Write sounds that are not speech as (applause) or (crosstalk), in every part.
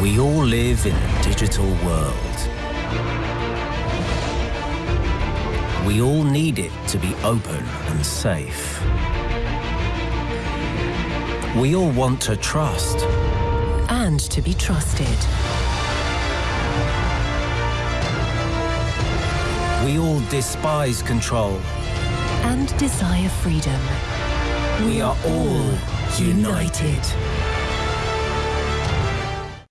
We all live in a digital world. We all need it to be open and safe. We all want to trust. And to be trusted. We all despise control. And desire freedom. We are all united.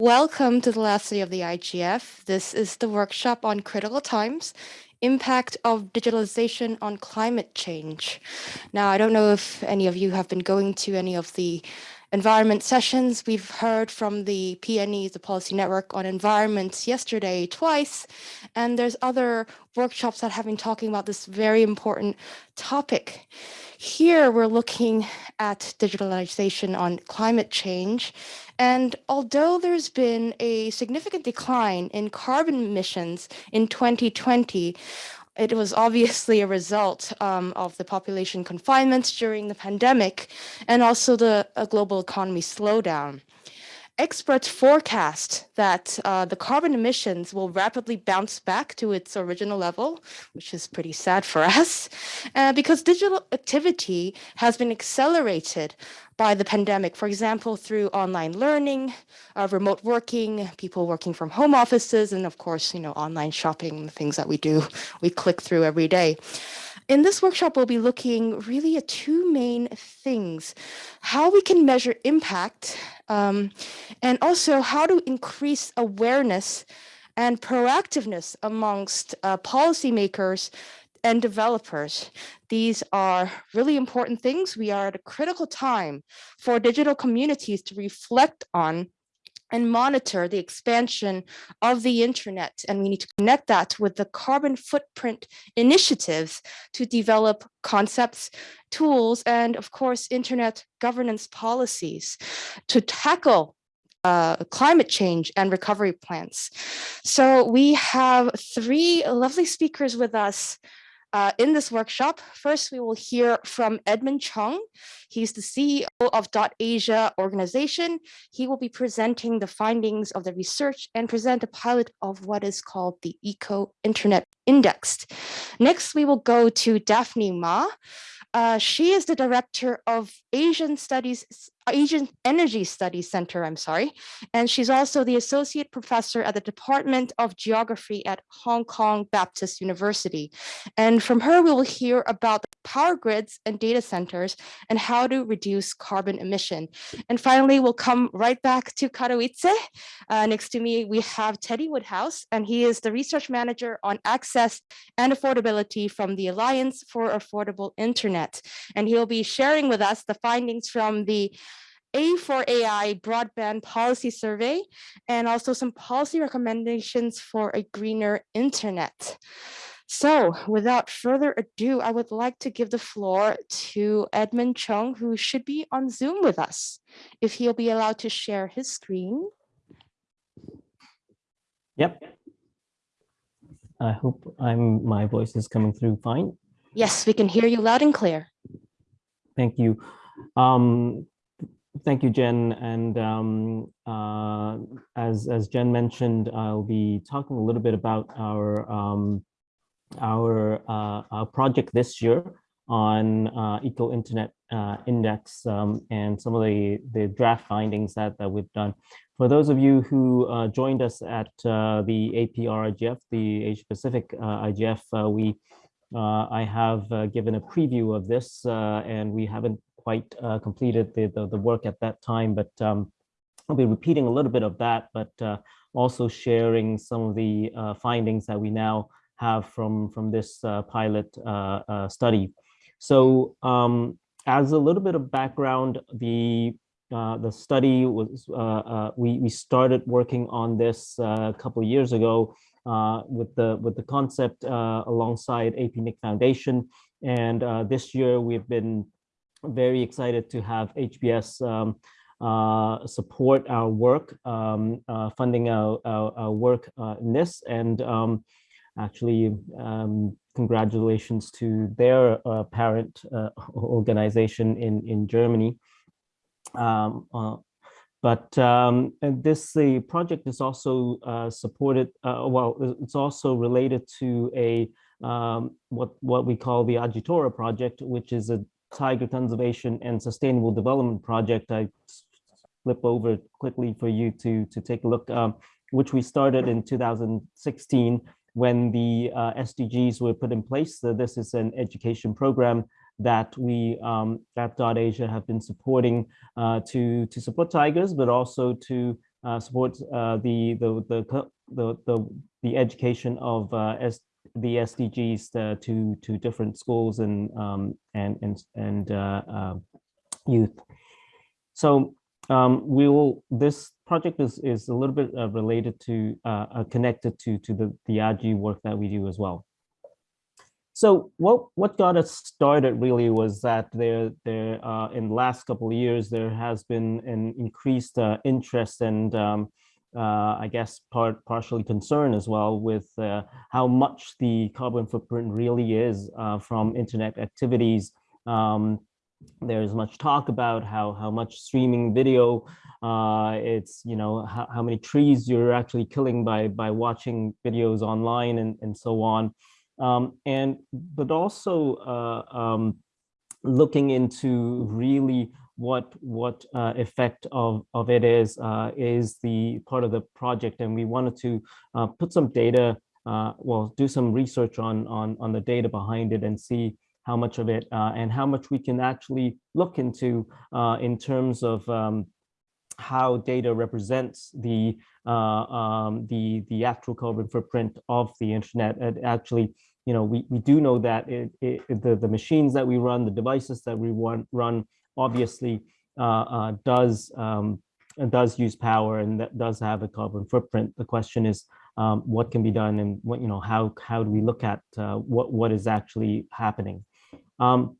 Welcome to the last day of the IGF. This is the workshop on critical times, impact of digitalization on climate change. Now, I don't know if any of you have been going to any of the environment sessions. We've heard from the PNE, the Policy Network on Environment yesterday twice, and there's other workshops that have been talking about this very important topic. Here we're looking at digitalization on climate change. And although there's been a significant decline in carbon emissions in 2020, it was obviously a result um, of the population confinements during the pandemic and also the global economy slowdown. Experts forecast that uh, the carbon emissions will rapidly bounce back to its original level, which is pretty sad for (laughs) us, uh, because digital activity has been accelerated by the pandemic, for example, through online learning, uh, remote working, people working from home offices, and of course, you know, online shopping, the things that we do, we click through every day. In this workshop, we'll be looking really at two main things, how we can measure impact um, and also how to increase awareness and proactiveness amongst uh, policymakers and developers. These are really important things. We are at a critical time for digital communities to reflect on and monitor the expansion of the internet. And we need to connect that with the carbon footprint initiatives to develop concepts, tools, and of course, internet governance policies to tackle uh, climate change and recovery plans. So we have three lovely speakers with us uh, in this workshop, first we will hear from Edmon Chung. He's the CEO of Dot Asia organization. He will be presenting the findings of the research and present a pilot of what is called the Eco Internet Index. Next, we will go to Daphne Mah. Uh, she is the director of Asian Studies Asian Energy Studies Center, I'm sorry. And she's also the associate professor at the Department of Geography at Hong Kong Baptist University. And from her, we will hear about power grids and data centers and how to reduce carbon emission. And finally, we'll come right back to Katowice. Uh, next to me, we have Teddy Woodhouse, and he is the research manager on access and affordability from the Alliance for Affordable Internet. And he'll be sharing with us the findings from the A4AI broadband policy survey, and also some policy recommendations for a greener internet. So without further ado, I would like to give the floor to Edmon Chung, who should be on Zoom with us, if he'll be allowed to share his screen. Yep. I hope I'm my voice is coming through fine. Yes, we can hear you loud and clear. Thank you. Um, Thank you, Jen. And um, uh, as, as Jen mentioned, I'll be talking a little bit about our, um, our, uh, our project this year on uh, Eco Internet uh, Index um, and some of the, the draft findings that, that we've done. For those of you who uh, joined us at uh, the APrIGF, the Asia Pacific IGF, we I have given a preview of this and we haven't quite uh, completed the, the, the, work at that time, but um, I'll be repeating a little bit of that, but uh, also sharing some of the uh, findings that we now have from, from this uh, pilot uh, uh, study. So um, as a little bit of background, the the study was we we started working on this a couple of years ago with the with the concept alongside APNIC Foundation, and this year we've been very excited to have HBS um, uh, support our work, um, uh, funding our, our, our work uh, in this. And um, actually, um, congratulations to their uh, parent uh, (laughs) organization in, in Germany. Um, uh, but um, this the project is also supported. Well, it's also related to a um, what what we call the Ajitora project, which is a tiger conservation and sustainable development project. I flip over quickly for you to to take a look, um, which we started in 2016 when the uh, SDGs were put in place. So this is an education program that we um, at Dot Asia have been supporting uh, to to support tigers, but also to uh, support uh, the, the, the the the the education of uh, the SDGs to, uh, to to different schools and um, and and and uh, um, youth. So um, we will. This project is is a little bit related to connected to to the the AJI work that we do as well. So what what got us started really was that there there uh, in the last couple of years there has been an increased uh, interest and um, uh, I guess part partially concern as well with uh, how much the carbon footprint really is uh, from internet activities. Um, there's much talk about how how much streaming video uh, it's you know how, how many trees you're actually killing by by watching videos online and and so on um, and but also uh, um, looking into really what what uh, effect of of it is uh, is the part of the project, and we wanted to uh, put some data, uh, well, do some research on on on the data behind it and see how much of it uh, and how much we can actually look into in terms of um, how data represents the uh, um, the the actual carbon footprint of the internet. And actually, you know, we we do know that it, it, the the machines that we run, the devices that we run, run obviously uh, uh, does um, does use power and that does have a carbon footprint. The question is, um, what can be done, and what you know, how how do we look at uh, what what is actually happening? Um,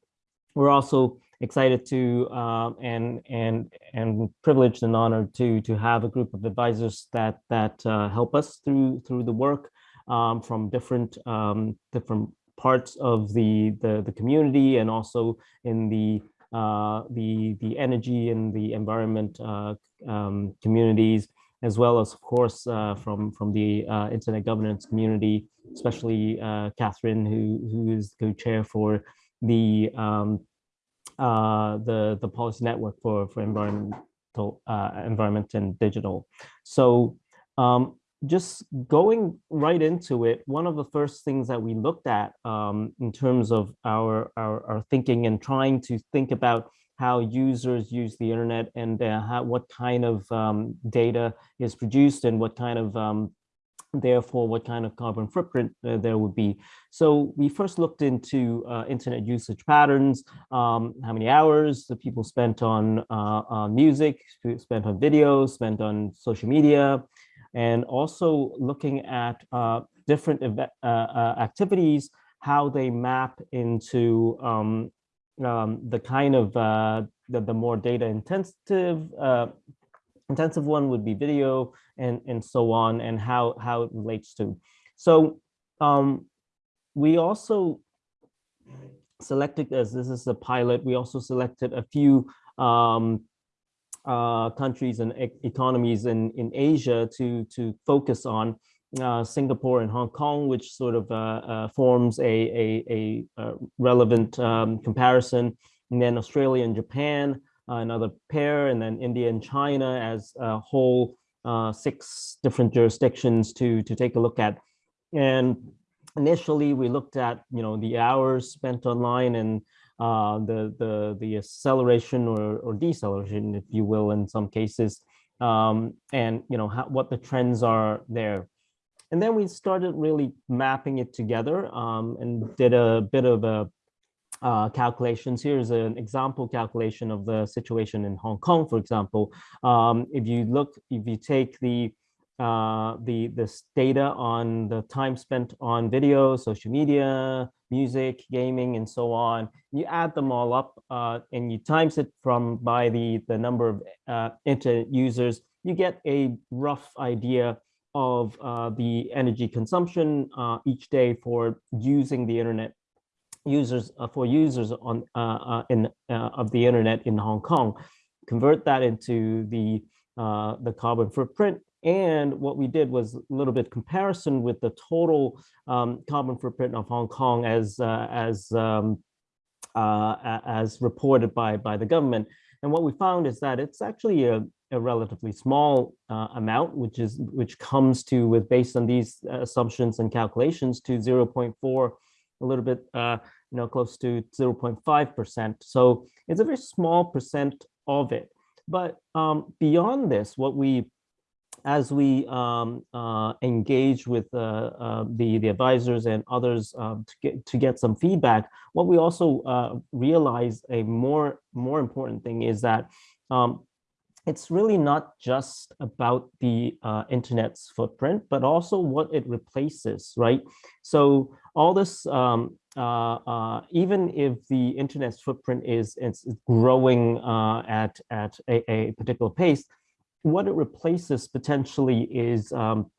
we're also excited to um, and and and privileged and honored to to have a group of advisors that that uh, help us through through the work um, from different um, different parts of the, the the community and also in the the the energy and the environment uh, um, communities as well as of course uh, from from the uh, internet governance community especially uh, Catherine who who is co-chair for the um, uh, the the policy network for for environmental uh, environment and digital. So um, just going right into it, one of the first things that we looked at um, in terms of our, our, our thinking and trying to think about how users use the internet and uh, how, what kind of um, data is produced and what kind of um, therefore what kind of carbon footprint uh, there would be. So we first looked into uh, internet usage patterns, um, how many hours the people spent on uh, music, spent on videos, spent on social media, and also looking at uh, different uh, uh, activities, how they map into um, um, the kind of the, the more data intensive intensive one would be video and and so on and how how it relates to. So um we also selected as this is a pilot we also selected a few um uh countries and e economies in in asia to to focus on uh, Singapore and Hong Kong, which sort of uh, uh, forms a, a, a, a relevant um, comparison, and then Australia and Japan, uh, another pair, and then India and China as a whole uh, six different jurisdictions to, to take a look at. And initially we looked at, you know, the hours spent online and uh, the, the, the acceleration or, or deceleration, if you will, in some cases, um, and, you know, how, what the trends are there. And then we started really mapping it together um, and did a bit of a uh, calculations. Here's an example calculation of the situation in Hong Kong, for example. Um, if you look, if you take the uh, the this data on the time spent on video, social media, music, gaming, and so on, you add them all up uh, and you times it from by the the number of uh, internet users, you get a rough idea of uh, the energy consumption uh, each day for using the internet users uh, for users on uh, in of the internet in Hong Kong, convert that into the the carbon footprint. And what we did was a little bit comparison with the total um, carbon footprint of Hong Kong as uh, as um, uh, as reported by by the government. And what we found is that it's actually a, a relatively small uh, amount, which is which comes to with based on these assumptions and calculations to 0.4, a little bit, uh, you know, close to 0.5 percent. So it's a very small percent of it. But um, beyond this, what we as we um, uh, engage with uh, uh, the, the advisors and others um, to, get, to get some feedback, what we also uh, realize a more, more important thing is that um, it's really not just about the uh, internet's footprint, but also what it replaces, right? So all this, um, uh, even if the internet's footprint is, is growing at, at a, a particular pace, what it replaces potentially is um,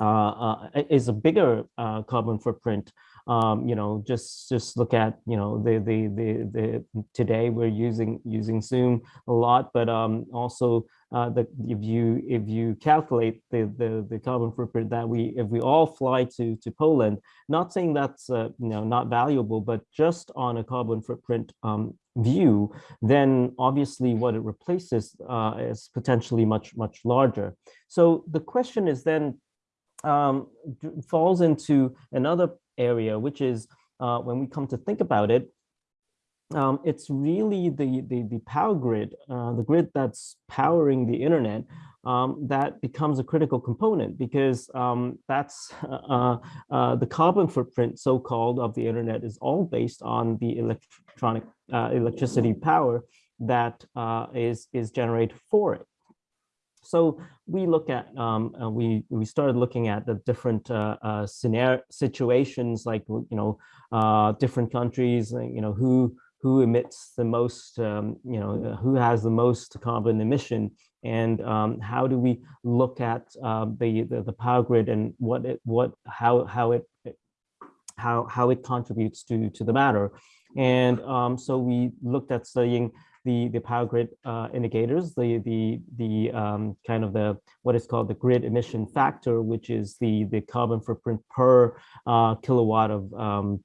uh, uh, is a bigger uh, carbon footprint. Um, you know, just just look at you know the the the the today we're using using Zoom a lot, but um, also uh, the if you if you calculate the the the carbon footprint that we if we all fly to to Poland, not saying that's uh, you know not valuable, but just on a carbon footprint um, view, then obviously what it replaces uh, is potentially much, much larger. So the question is then um, falls into another area, which is uh, when we come to think about it, um, it's really the, the, the power grid, uh, the grid that's powering the internet um, that becomes a critical component because um, that's (laughs) uh, uh, the carbon footprint, so-called, of the internet is all based on the electronic electricity power that uh, is is generated for it. So we look at um, uh, we we started looking at the different uh, scenario situations like you know different countries you know who who emits the most, um, you know, who has the most carbon emission, and um, how do we look at uh, the, the, the power grid and what it what how how it how how it contributes to to the matter, and um, so we looked at studying the the power grid uh, indicators, the the the um, kind of the what is called the grid emission factor, which is the the carbon footprint per uh, kilowatt of um,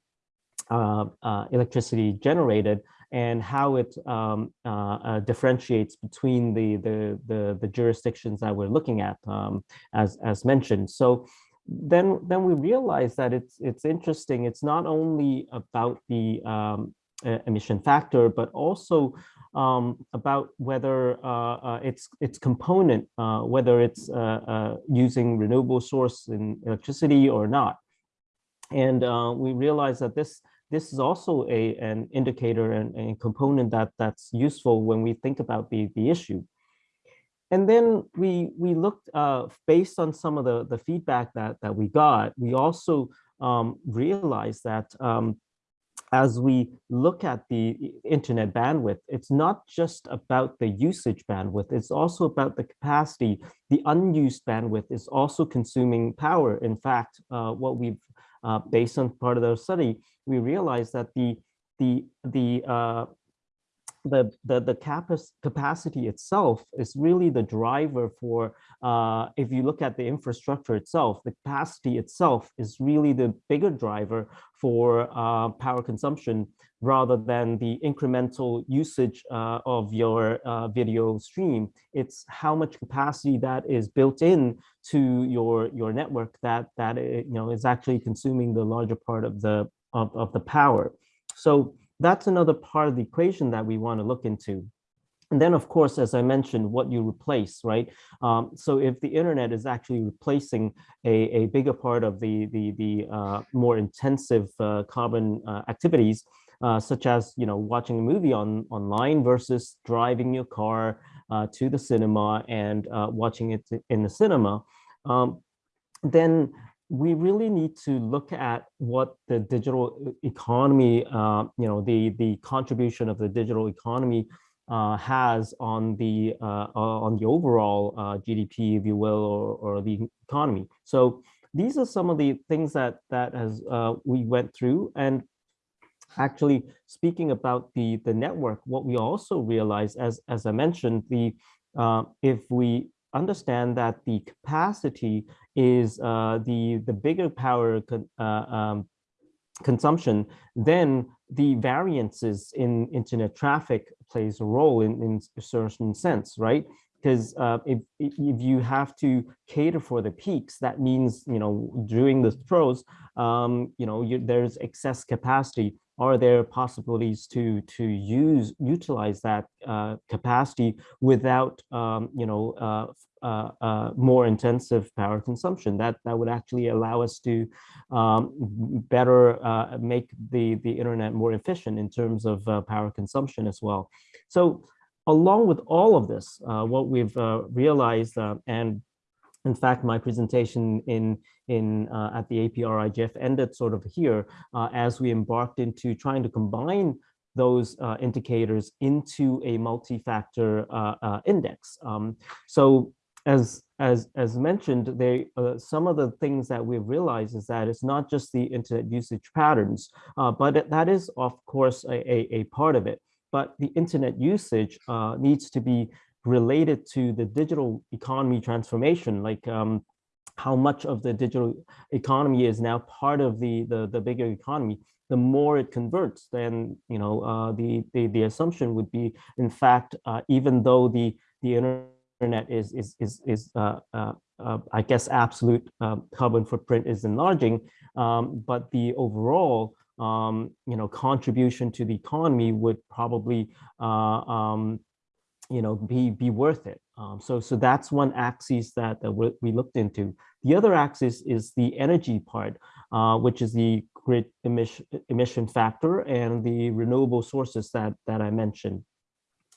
uh, uh, electricity generated and how it um, uh, differentiates between the, the, the, the, jurisdictions that we're looking at, um, as, as mentioned. So then, then we realize that it's, it's interesting. It's not only about the um, emission factor, but also um, about whether uh, uh, its its component, uh, whether it's using renewable source in electricity or not. And we realize that this this is also a, an indicator and a component that that's useful when we think about the, the issue. And then we we looked uh, based on some of the, the feedback that, that we got, we also um, realized that um, as we look at the internet bandwidth, it's not just about the usage bandwidth, it's also about the capacity. The unused bandwidth is also consuming power. In fact, uh, what we've uh, based on part of the study, we realized that the the the the the the capacity itself is really the driver for uh, if you look at the infrastructure itself the capacity itself is really the bigger driver for uh, power consumption rather than the incremental usage uh, of your uh, video stream. It's how much capacity that is built in to your your network that that uh, you know is actually consuming the larger part of the of, of the power. So that's another part of the equation that we want to look into. And then, of course, as I mentioned, what you replace, right? Um, so if the internet is actually replacing a, a bigger part of the, the, the uh, more intensive uh, carbon uh, activities, uh, such as, you know, watching a movie on online versus driving your car uh, to the cinema and uh, watching it in the cinema, um, then we really need to look at what the digital economy, uh, you know, the, the contribution of the digital economy uh, has on the uh, uh on the overall uh, GDP, if you will, or, or the economy. So these are some of the things that that has uh, we went through, and actually speaking about the the network, what we also realized, as as I mentioned, the if we understand that the capacity is uh, the, the bigger power con uh, um, consumption, then the variances in internet traffic plays a role in, in a certain sense, right? Because uh, if, if you have to cater for the peaks, that means, you know, during the throws, um, you know, you, there's excess capacity are there possibilities to to use utilize that uh, capacity without um, you know uh, uh, uh, more intensive power consumption? That that would actually allow us to um, better uh, make the the internet more efficient in terms of uh, power consumption as well. So along with all of this what we've realized and in fact, my presentation in, in, uh, at the APR IGF ended sort of here uh, as we embarked into trying to combine those uh, indicators into a multi-factor uh, uh, index. Um, so as, as, as mentioned, they, uh, some of the things that we've realized is that it's not just the internet usage patterns, but that is, of course, a, a, a, part of it. But the internet usage needs to be related to the digital economy transformation, like um, how much of the digital economy is now part of the, the, the bigger economy, the more it converts, then you know uh, the, the the assumption would be, in fact, uh, even though the the internet is is is is uh, uh, uh I guess absolute um, carbon footprint is enlarging, um, but the overall um, you know contribution to the economy would probably uh, um, you know, be, be worth it. Um, so, so that's one axis that, that we looked into. The other axis is the energy part, uh, which is the grid emission, emission factor and the renewable sources that, that I mentioned.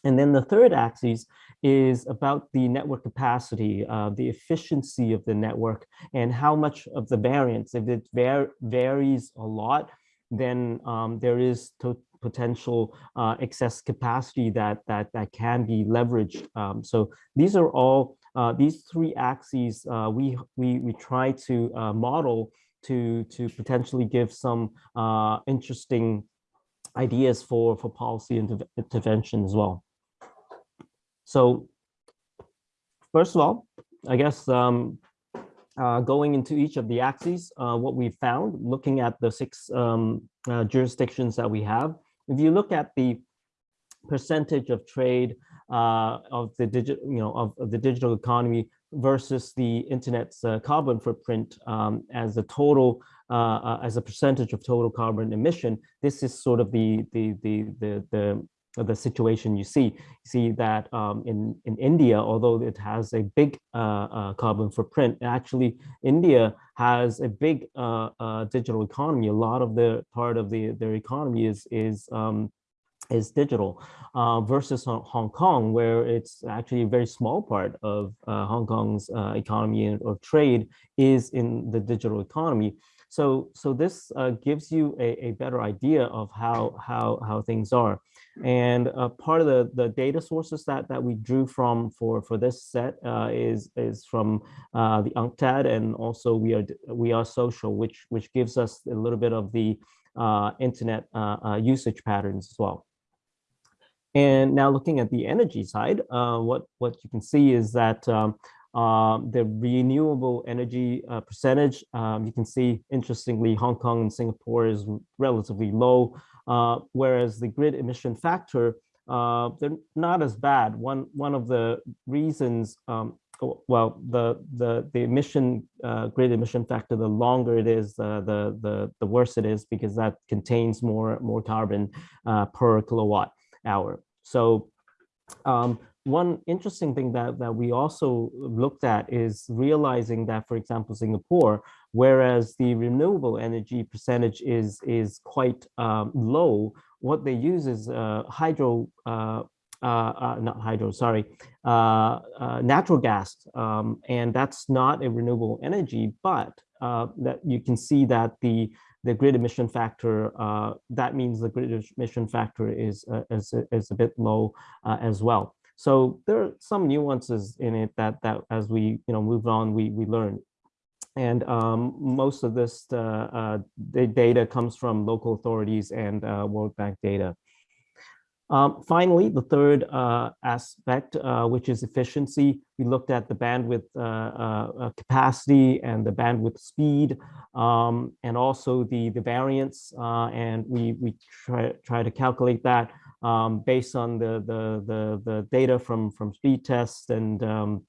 And then the third axis is about the network capacity, uh, the efficiency of the network, and how much of the variance. If it var varies a lot, then um, there is to potential uh, excess capacity that that that can be leveraged. Um, so these are all uh, these three axes uh, we we we try to uh, model to to potentially give some uh, interesting ideas for for policy intervention as well. So first of all, I guess um, uh, going into each of the axes, uh, what we found, looking at the six um, uh, jurisdictions that we have, if you look at the percentage of trade uh, of the digital, you know, of, of, the digital economy versus the internet's uh, carbon footprint um, as a total, uh, uh as a percentage of total carbon emission, this is sort of the the the the the the situation you see. You see that um, in, in India, although it has a big uh, uh, carbon footprint, actually India has a big uh, uh digital economy. A lot of the part of the their economy is is um, is digital uh, versus Hong Kong, where it's actually a very small part of uh, Hong Kong's economy or trade is in the digital economy. So, so this gives you a, a better idea of how, how, how things are. And uh, part of the, the data sources that, that we drew from for, for this set uh, is, is from uh, the UNCTAD and also we are, we are social, which, which gives us a little bit of the uh, internet uh, uh, usage patterns as well. And now looking at the energy side, what, what you can see is that um, the renewable energy uh, percentage, um, you can see, interestingly, Hong Kong and Singapore is relatively low. Uh, whereas the grid emission factor, uh, they're not as bad. One, one of the reasons, um, oh, well, the, the, the emission, uh, grid emission factor, the longer it is, uh, the, the, the worse it is because that contains more, more carbon uh, per kilowatt hour. So um, one interesting thing that, that we also looked at is realizing that, for example, Singapore, whereas the renewable energy percentage is, is quite um, low, what they use is uh, hydro, uh, uh, uh not hydro, sorry, uh, uh, natural gas. Um, and that's not a renewable energy, but that you can see that the the grid emission factor, that means the grid emission factor is, is, is a bit low as well. So there are some nuances in it that that as we you know move on, we we learn. And um, most of this uh, uh, data comes from local authorities and uh, World Bank data. Um, finally, the third uh, aspect, uh, which is efficiency, we looked at the bandwidth uh, capacity and the bandwidth speed, um, and also the, the variance, and we, we try, try to calculate that um, based on the, the, the, the, data from, from speed tests and, um,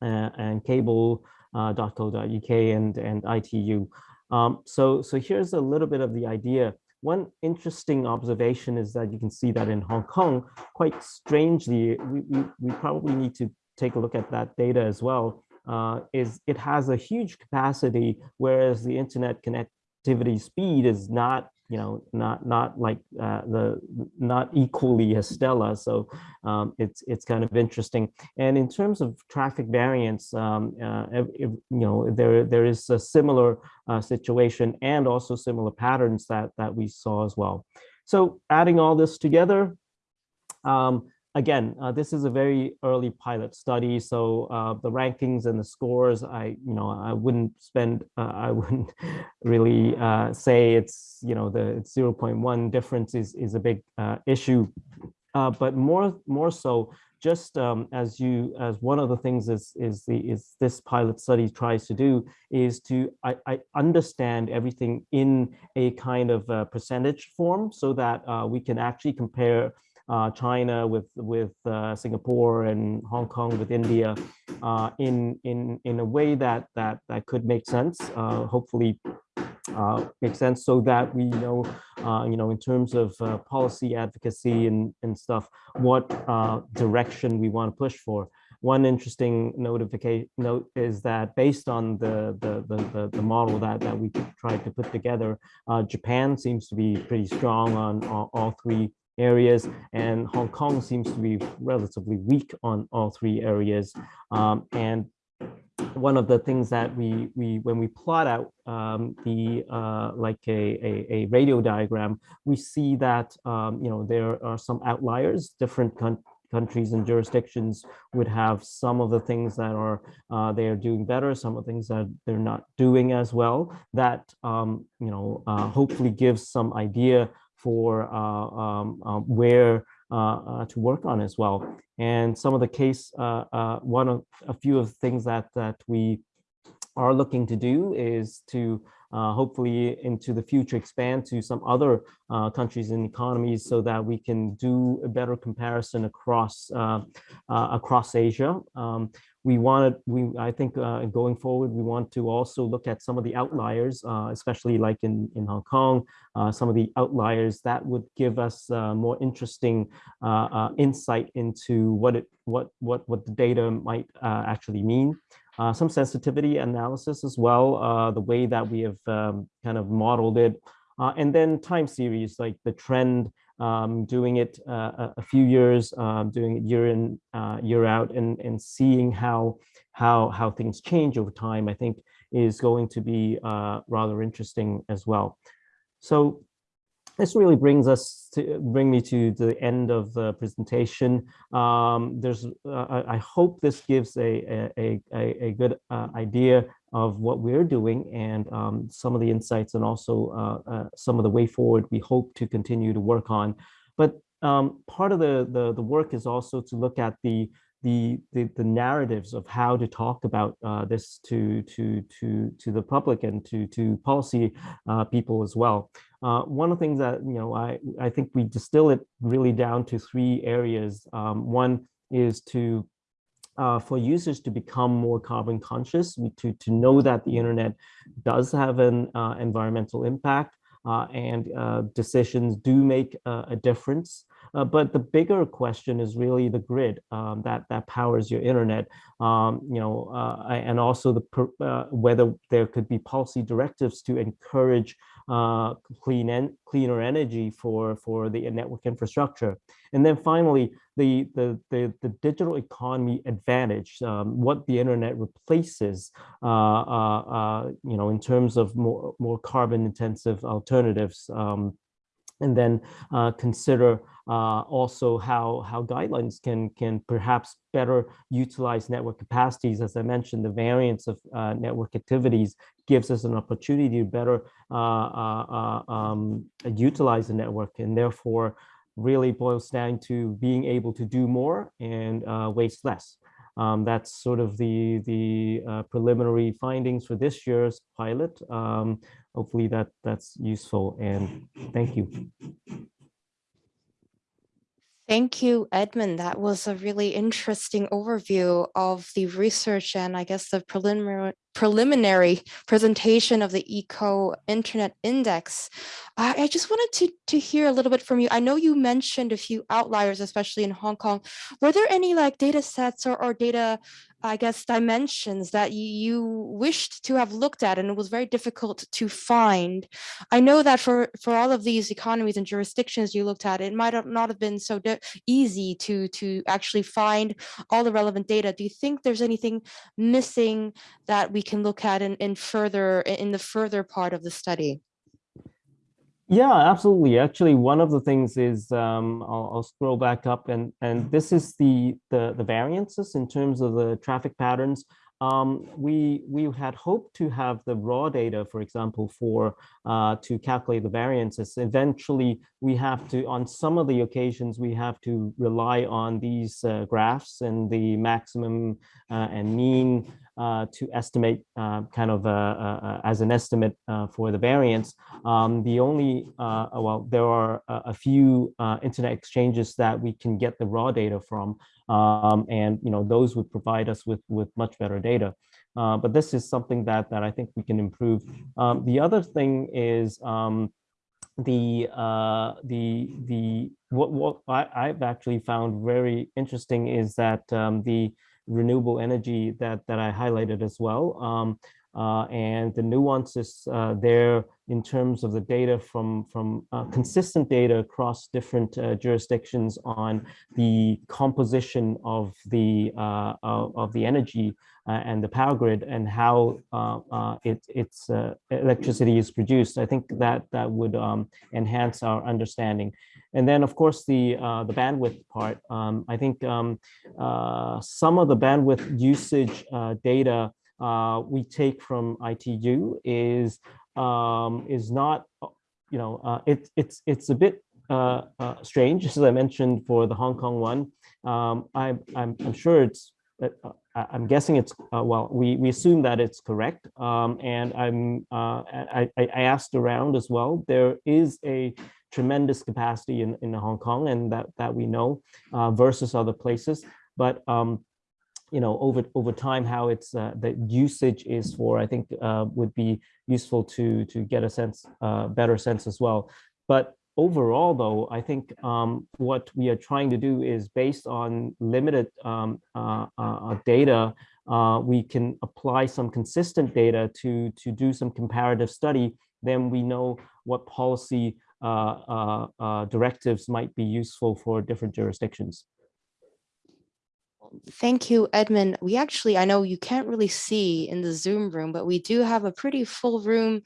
and cable.co.uk and, and ITU. Um, so, so here's a little bit of the idea one interesting observation is that you can see that in Hong Kong, quite strangely, we, we, we probably need to take a look at that data as well, uh, is it has a huge capacity, whereas the internet connectivity speed is not you know, not not like uh, the not equally as Stella. So um, it's it's kind of interesting. And in terms of traffic variance, um, uh, if, you know, there there is a similar uh, situation and also similar patterns that that we saw as well. So adding all this together, um, again, uh, this is a very early pilot study, so uh, the rankings and the scores, I, you know, I wouldn't spend, uh, (laughs) I wouldn't really uh, say it's, you know, the 0.1 difference is is a big uh, issue, uh, but more more so, just um, as you as one of the things is is the is this pilot study tries to do is to I, I understand everything in a kind of percentage form so that we can actually compare China with with uh, Singapore and Hong Kong with India uh, in in in a way that that that could make sense. Uh, hopefully, uh, make sense so that we know uh, you know in terms of policy advocacy and and stuff what direction we want to push for. One interesting notification note is that based on the the the, the model that that we tried to put together, Japan seems to be pretty strong on all, all three areas, and Hong Kong seems to be relatively weak on all three areas. Um, and one of the things that we we when we plot out um, the uh, like a, a, a radio diagram, we see that um, you know there are some outliers. Different countries and jurisdictions would have some of the things that are uh, they are doing better, some of the things that they're not doing as well. That um, you know uh, hopefully gives some idea for uh, um, um, where uh, uh, to work on as well. And some of the case, one of a few of the things that that we are looking to do is to uh, hopefully into the future expand to some other uh, countries and economies so that we can do a better comparison across uh, across Asia. Um, we wanted, we I think uh, going forward, we want to also look at some of the outliers, uh, especially like in, in Hong Kong, uh, some of the outliers that would give us uh, more interesting uh, uh, insight into what it what what what the data might actually mean. some sensitivity analysis as well, the way that we have um, kind of modeled it, and then time series like the trend um, doing it uh, a few years, um, doing it year in, uh, year out, and and seeing how how how things change over time, I think is going to be uh, rather interesting as well. So this really brings us to bring me to the end of the presentation. Um, there's, uh, I hope this gives a, a, a, a good uh, idea of what we're doing and um, some of the insights and also uh, uh, some of the way forward we hope to continue to work on. But um, part of the, the, the work is also to look at the the, the, the narratives of how to talk about uh, this to to to to the public and to to policy uh, people as well. Uh, one of the things that you know I I think we distill it really down to three areas. Um, one is to uh, for users to become more carbon conscious, to to know that the internet does have an uh, environmental impact uh, and decisions do make a difference. Uh, but the bigger question is really the grid um, that that powers your internet. Um, you know, uh, and also the uh, whether there could be policy directives to encourage uh, clean and cleaner energy for for the network infrastructure. And then finally, the the the, the digital economy advantage, um, what the internet replaces, uh, uh, you know, in terms of more more carbon intensive alternatives. Um, and then uh, consider uh, also how how guidelines can can perhaps better utilize network capacities. As I mentioned, the variance of uh, network activities gives us an opportunity to better uh, uh, uh, um, utilize the network, and therefore really boils down to being able to do more and waste less. Um, that's sort of the, the preliminary findings for this year's pilot. Um, hopefully that that's useful and thank you. Thank you, Edmon. That was a really interesting overview of the research and I guess the preliminary preliminary presentation of the Eco Internet Index. I, I just wanted to, to hear a little bit from you. I know you mentioned a few outliers, especially in Hong Kong. Were there any like data sets or, or data I guess, dimensions that you wished to have looked at and it was very difficult to find. I know that for, for all of these economies and jurisdictions you looked at, it might not have been so easy to, to actually find all the relevant data. Do you think there's anything missing that we can look at in, in further in the further part of the study? Yeah, absolutely. Actually, one of the things is um, I'll, I'll, scroll back up and and this is the, the the variances in terms of the traffic patterns. Um, we we had hoped to have the raw data, for example, for uh, to calculate the variances. Eventually, we have to on some of the occasions we have to rely on these uh, graphs and the maximum uh, and mean uh, to estimate uh, kind of uh, uh as an estimate uh, for the variance. Um, the only, uh, well, there are a, few internet exchanges that we can get the raw data from, um, and you know those would provide us with with much better data. but this is something that that I think we can improve. Um, the other thing is um, the uh, the the what what I, have actually found very interesting is that um, the renewable energy that, that I highlighted as well. Um, uh, and the nuances uh, there in terms of the data from, from uh, consistent data across different uh, jurisdictions on the composition of the, uh, of the energy uh, and the power grid and how it, its electricity is produced. I think that that would um, enhance our understanding. And then, of course, the uh, the bandwidth part. Um, I think um, uh, some of the bandwidth usage uh, data uh, we take from ITU is um, is not, you know, uh, it's it's it's a bit uh, strange, as I mentioned for the Hong Kong one. Um, I'm, I'm I'm sure it's I'm guessing it's uh, well. We we assume that it's correct, um, and I'm uh, I, I asked around as well. There is a tremendous capacity in, in Hong Kong and that, that we know uh, versus other places. But um, you know, over over time, how it's uh, the usage is for, I think uh, would be useful to to get a sense, uh, better sense as well. But overall, though, I think um, what we are trying to do is based on limited um, uh, uh, data, uh, we can apply some consistent data to to do some comparative study. Then we know what policy directives might be useful for different jurisdictions. Thank you, Edmon. We actually, I know you can't really see in the Zoom room, but we do have a pretty full room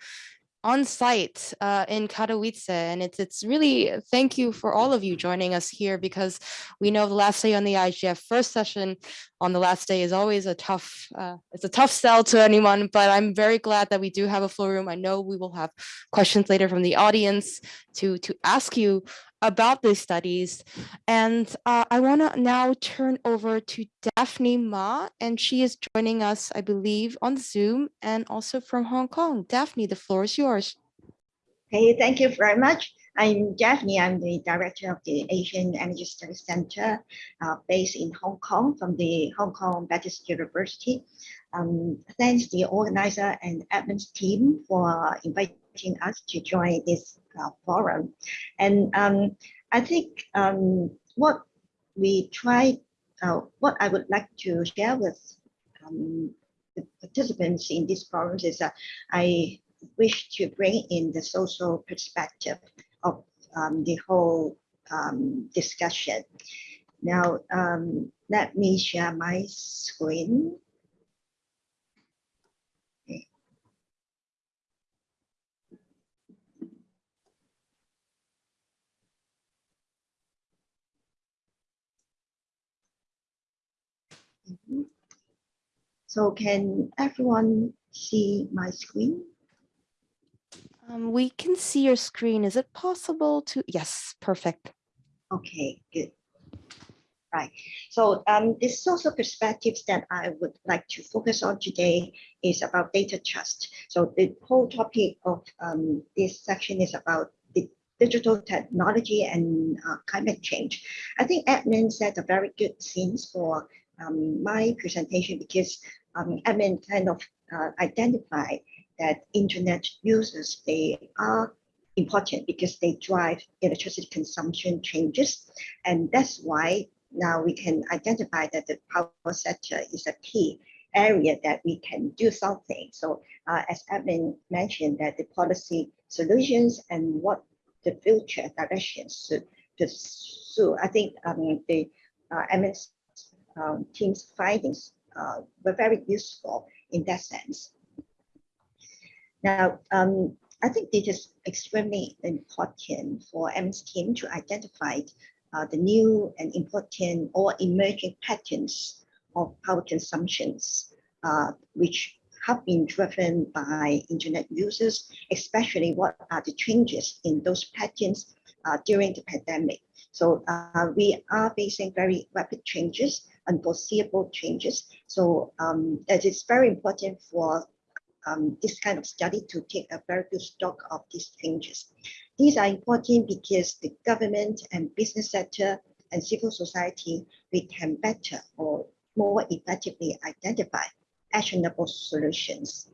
on site uh, in Katowice. And it's, it's really, thank you for all of you joining us here because we know the last day on the IGF first session on the last day is always a tough, uh, it's a tough sell to anyone, but I'm very glad that we do have a full room. I know we will have questions later from the audience to, to ask you about these studies. And uh, I want to now turn over to Daphne Mah, and she is joining us, I believe, on Zoom and also from Hong Kong. Daphne, the floor is yours. Hey, thank you very much. I'm Daphne. I'm the director of the Asian Energy Studies Center uh, based in Hong Kong from the Hong Kong Baptist University. Um, thanks the organizer and Edmon's team for inviting us to join this forum. And um, I think um, what we try, uh, what I would like to share with um, the participants in this forum is that I wish to bring in the social perspective of um, the whole um, discussion. Now, um, let me share my screen. So can everyone see my screen? Um, we can see your screen. Is it possible to? Yes, perfect. Okay, good. Right. So um, the social perspectives that I would like to focus on today is about data trust. So the whole topic of um, this section is about the digital technology and uh, climate change. I think Edmon said a very good scenes for um, my presentation because um, Edmon kind of uh, identify that internet users, they are important because they drive electricity consumption changes. And that's why now we can identify that the power sector is a key area that we can do something. So uh, as Evan mentioned that the policy solutions and what the future directions should pursue. I think um, the uh, um, team's findings uh, were very useful in that sense. Now, um, I think it is extremely important for MS team to identify uh, the new and important or emerging patterns of power consumptions, uh, which have been driven by internet users, especially what are the changes in those patterns uh, during the pandemic. So uh, we are facing very rapid changes, unforeseeable changes. So um, it is very important for um, this kind of study to take a very good stock of these changes. These are important because the government and business sector and civil society, we can better or more effectively identify actionable solutions.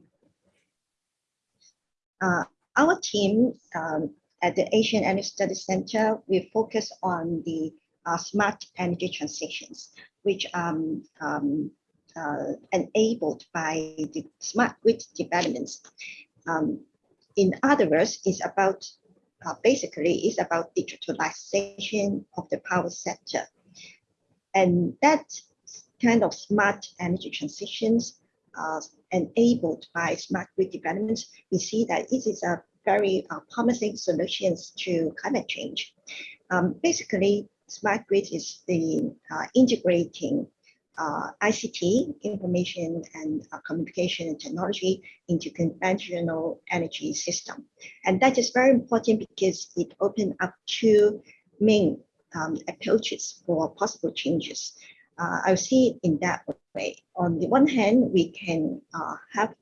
Uh, our team um, at the Asian Energy Studies Center, we focus on the uh, smart energy transitions, which um, um, uh, enabled by the smart grid developments. Um, in other words, it's about uh, basically it's about digitalization of the power sector. And that kind of smart energy transitions uh, enabled by smart grid developments, we see that it is a very uh, promising solutions to climate change. Um, basically, smart grid is the uh, integrating uh, ICT, information and uh, communication technology into conventional energy system. And that is very important because it opened up two main um, approaches for possible changes. Uh, I see it in that way. On the one hand, we can uh, have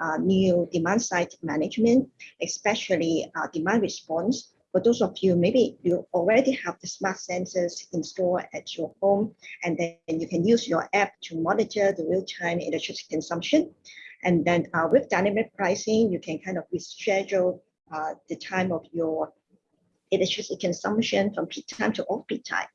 uh, new demand side management, especially demand response for those of you, maybe you already have the smart sensors installed at your home, and then you can use your app to monitor the real-time electricity consumption. And then uh, with dynamic pricing, you can kind of reschedule uh, the time of your electricity consumption from peak time to off-peak time.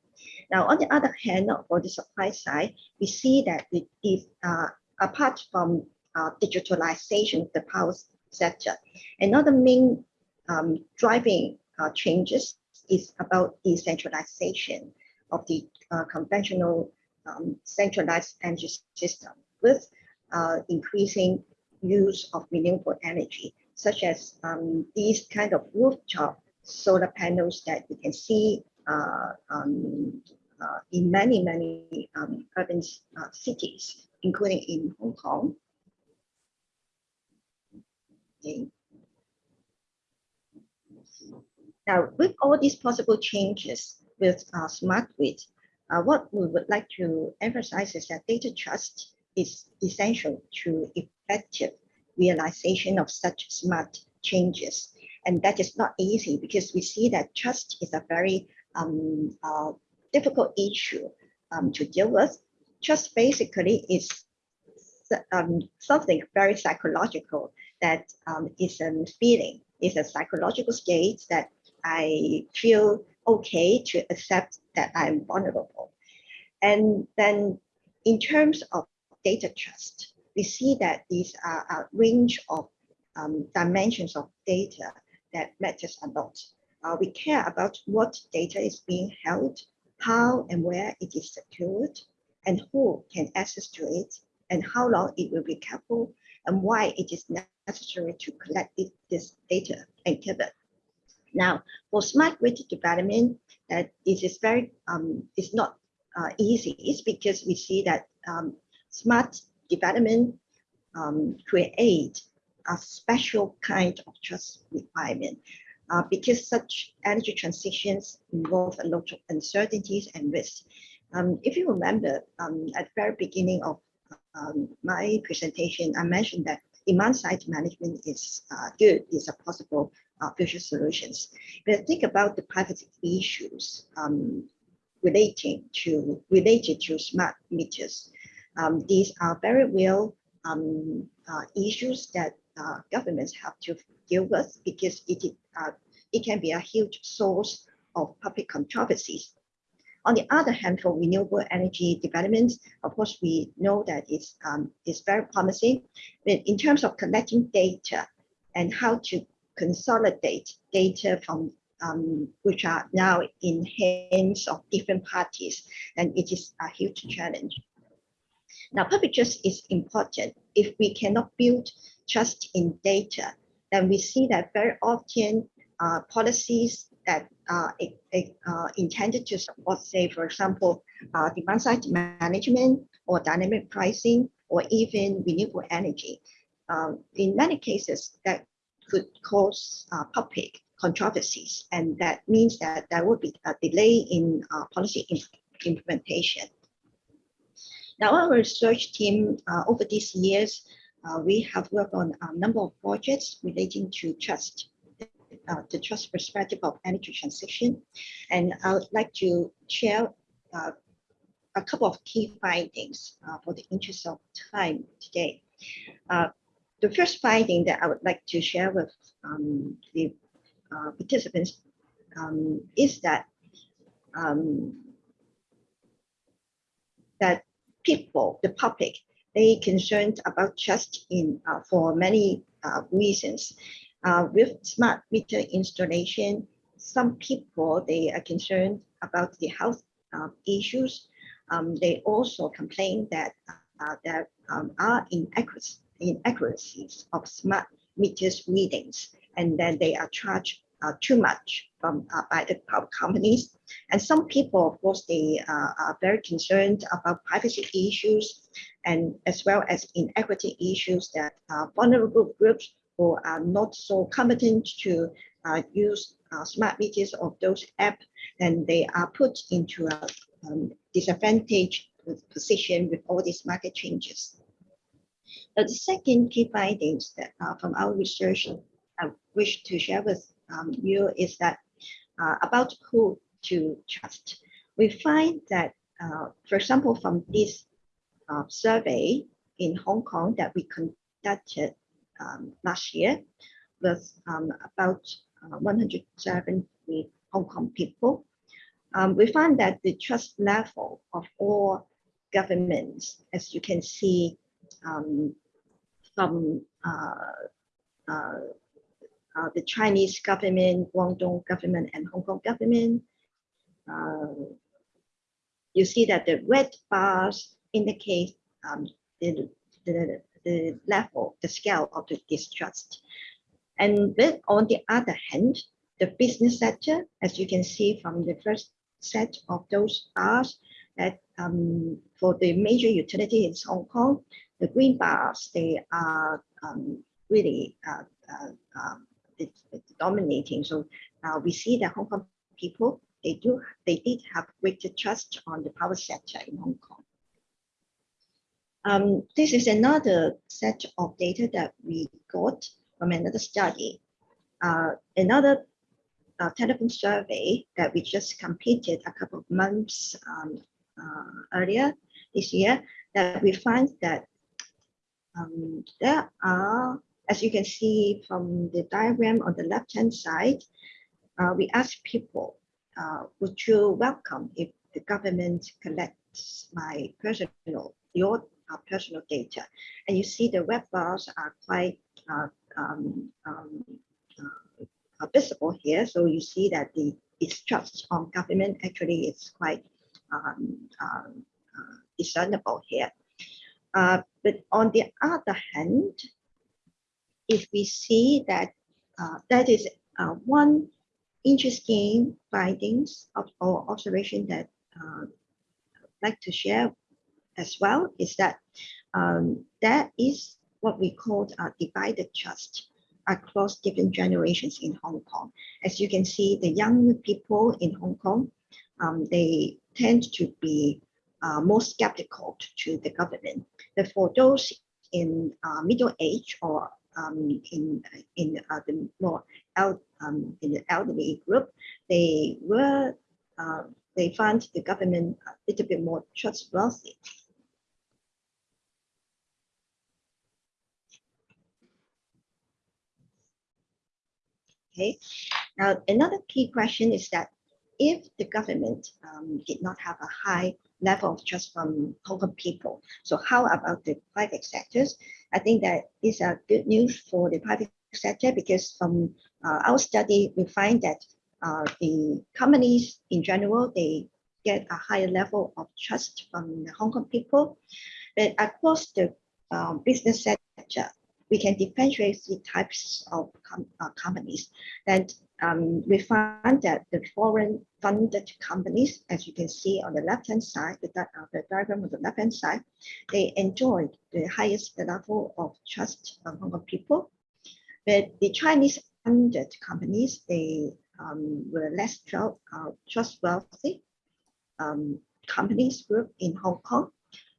Now, on the other hand, for the supply side, we see that it is uh, apart from uh, digitalization of the power sector, another main um, driving uh, changes is about decentralization of the uh, conventional um, centralized energy system with uh, increasing use of renewable energy, such as um, these kind of rooftop solar panels that you can see uh, um, uh, in many, many um, urban uh, cities, including in Hong Kong. Okay. Now, with all these possible changes with uh, smart grid, uh, what we would like to emphasize is that data trust is essential to effective realization of such smart changes. And that is not easy because we see that trust is a very um, uh, difficult issue um, to deal with. Trust basically is um, something very psychological that um, is a feeling, is a psychological state that I feel okay to accept that I'm vulnerable. And then in terms of data trust, we see that these are a range of um, dimensions of data that matters a lot. Uh, we care about what data is being held, how and where it is secured, and who can access to it, and how long it will be kept, and why it is necessary to collect this data and keep it. Now, for smart grid development, is very, um, it's not uh, easy. It's because we see that um, smart development um, create a special kind of trust requirement. uh, because such energy transitions involve a lot of uncertainties and risks. Um, if you remember, um, at the very beginning of um, my presentation, I mentioned that demand side management is uh, good, is a possible uh, future solutions. But think about the privacy issues um, relating to related to smart meters. Um, these are very real um, uh, issues that uh, governments have to deal with because it, uh, it can be a huge source of public controversies. On the other hand, for renewable energy developments, of course, we know that it's, um, it's very promising. But in terms of collecting data and how to consolidate data from um, which are now in hands of different parties, and it is a huge challenge. Now, public trust is important. If we cannot build trust in data, then we see that very often uh, policies that are uh, intended to support, say, for example, uh, demand side management or dynamic pricing or even renewable energy. Um, in many cases, that could cause uh, public controversies, and that means that there will be a delay in uh, policy implementation. Now, our research team uh, over these years, uh, we have worked on a number of projects relating to trust, uh, the trust perspective of energy transition. And I would like to share uh, a couple of key findings for the interest of time today. Uh, the first finding that I would like to share with um, the participants um, is that um, that people, the public, they concerned about trust in uh, for many uh, reasons. Uh, with smart meter installation, some people they are concerned about the health uh, issues. Um, they also complain that uh, there um, are inaccuracies of smart meters readings, and then they are charged uh, too much from uh, by the companies. And some people, of course, they uh, are very concerned about privacy issues and as well as inequity issues that vulnerable groups who are not so competent to uh, use uh, smart meters of those apps, and they are put into a um, disadvantaged position with all these market changes. The second key findings that uh, from our research I wish to share with um, you is that uh, about who to trust. We find that, uh, for example, from this uh, survey in Hong Kong that we conducted um, last year with um, about uh, 170 Hong Kong people, um, we find that the trust level of all governments, as you can see um, from uh, uh, uh, the Chinese government, Guangdong government, and Hong Kong government. You see that the red bars indicate um, the, the, the level, the scale of the distrust. And then on the other hand, the business sector, as you can see from the first set of those bars, that um, for the major utilities in Hong Kong, the green bars, they are um, really uh, uh, um, dominating. So uh, we see that Hong Kong people, they do, they did have greater trust on the power sector in Hong Kong. Um, this is another set of data that we got from another study. Uh, another uh, telephone survey that we just completed a couple of months um, uh, earlier this year, that we find that um, there are as you can see from the diagram on the left-hand side, uh, we ask people, uh, would you welcome if the government collects my personal, your uh, personal data? And you see the red bars are quite uh, um, um, uh, visible here. So you see that the distrust on government actually is quite um, um uh, but on the other hand, if we see that uh, that is uh, one interesting findings of our observation that uh, I'd like to share as well is that um, that is what we call a divided trust. across different generations in Hong Kong. As you can see, the young people in Hong Kong, um, they tend to be uh, more skeptical to the government. But for those in uh, middle age or um, in in uh, the more el um, in the elderly group, they were uh, they found the government a little bit more trustworthy. Okay, now another key question is that if the government um, did not have a high level of trust from Hong Kong people, so how about the private sectors? I think that is a good news for the private sector because from uh, our study, we find that uh, the companies in general, they get a higher level of trust from the Hong Kong people. But across the um, business sector, we can differentiate the types of com uh, companies. And um, we find that the foreign funded companies, as you can see on the left-hand side, the, uh, the diagram on the left-hand side, they enjoyed the highest level of trust Hong Kong people. But the Chinese funded companies, they um, were less uh, trustworthy um, companies group in Hong Kong.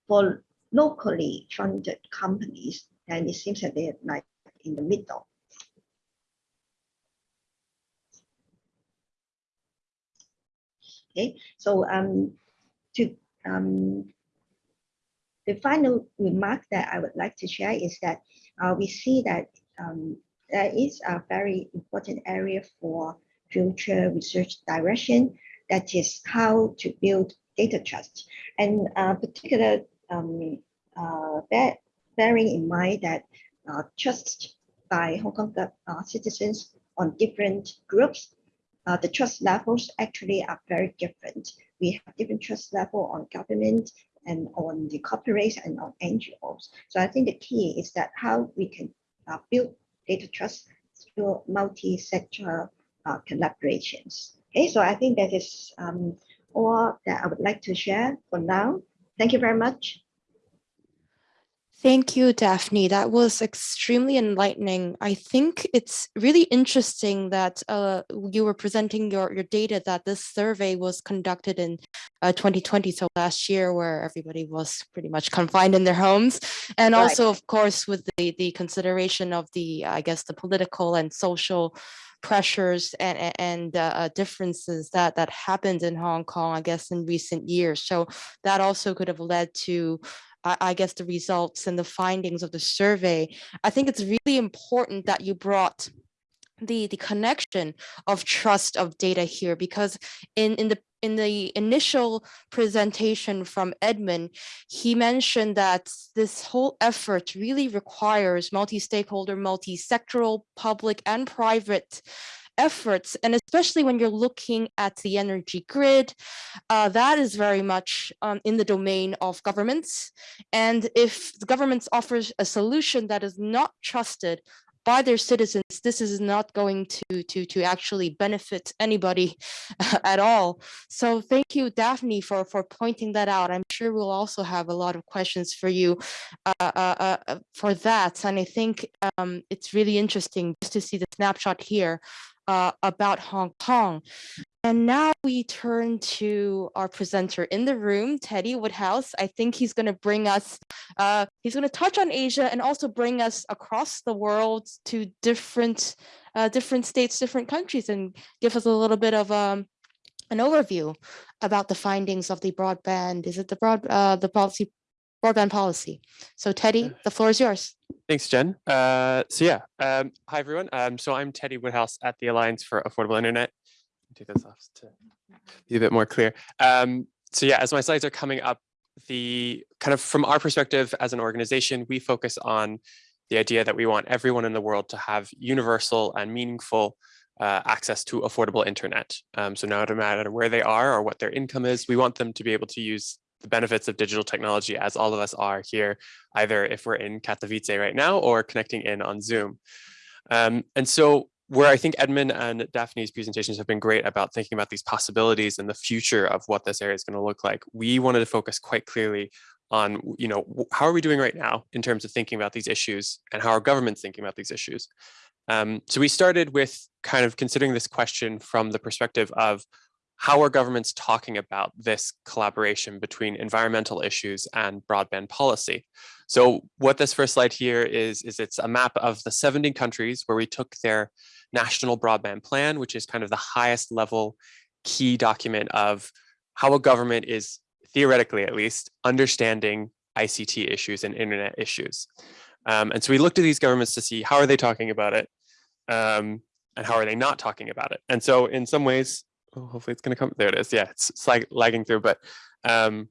For locally funded companies, and it seems that they're like in the middle. Okay, so um, to um, the final remark that I would like to share is that uh, we see that um, there is a very important area for future research direction that is how to build data trust. And uh, particular um, uh, bear, bearing in mind that uh, trust by Hong Kong uh, citizens on different groups uh, the trust levels actually are very different. We have different trust level on government and on the corporates and on NGOs. So I think the key is that how we can uh, build data trust through multi-sector uh, collaborations. Okay, so I think that is um, all that I would like to share for now. Thank you very much. Thank you, Daphne. That was extremely enlightening. I think it's really interesting that uh, you were presenting your, your data that this survey was conducted in uh, 2020, so last year where everybody was pretty much confined in their homes. And right. also, of course, with the, the consideration of the, I guess, the political and social pressures and, and uh, uh, differences that, that happened in Hong Kong, I guess, in recent years. So that also could have led to I guess the results and the findings of the survey, I think it's really important that you brought the the connection of trust of data here because in in the in the initial presentation from Edmon, he mentioned that this whole effort really requires multi-stakeholder, multi-sectoral, public and private efforts, and especially when you're looking at the energy grid, uh, that is very much um, in the domain of governments. And if the governments offers a solution that is not trusted by their citizens, this is not going to, to, to actually benefit anybody (laughs) at all. So thank you, Daphne, for, for pointing that out. I'm sure we'll also have a lot of questions for you uh, uh, uh, for that. And I think um, it's really interesting just to see the snapshot here uh, about Hong Kong. And now we turn to our presenter in the room, Teddy Woodhouse. I think he's going to bring us, uh, he's going to touch on Asia and also bring us across the world to different, uh, different states, different countries, and give us a little bit of um, an overview about the findings of the broadband. Is it the broad, uh, the policy broadband policy. So Teddy, the floor is yours. Thanks, Jen. Uh, so yeah, um, hi everyone. Um, so I'm Teddy Woodhouse at the Alliance for Affordable Internet. Take this off to be a bit more clear. Um, so yeah, as my slides are coming up, the kind of from our perspective as an organization, we focus on the idea that we want everyone in the world to have universal and meaningful uh, access to affordable internet. Um, so no matter where they are or what their income is, we want them to be able to use the benefits of digital technology as all of us are here, either if we're in Katowice right now or connecting in on Zoom. Um, and so where I think Edmon and Daphne's presentations have been great about thinking about these possibilities and the future of what this area is going to look like, we wanted to focus quite clearly on, you know, how are we doing right now in terms of thinking about these issues and how are government's thinking about these issues. Um, so we started with kind of considering this question from the perspective of how are governments talking about this collaboration between environmental issues and broadband policy? So what this first slide here is, is it's a map of the 70 countries where we took their national broadband plan, which is kind of the highest level key document of how a government is theoretically at least understanding ICT issues and internet issues. Um, and so we looked at these governments to see how are they talking about it um, and how are they not talking about it. And so in some ways, oh, hopefully it's going to come. There it is. Yeah, it's, it's like lagging through, but um,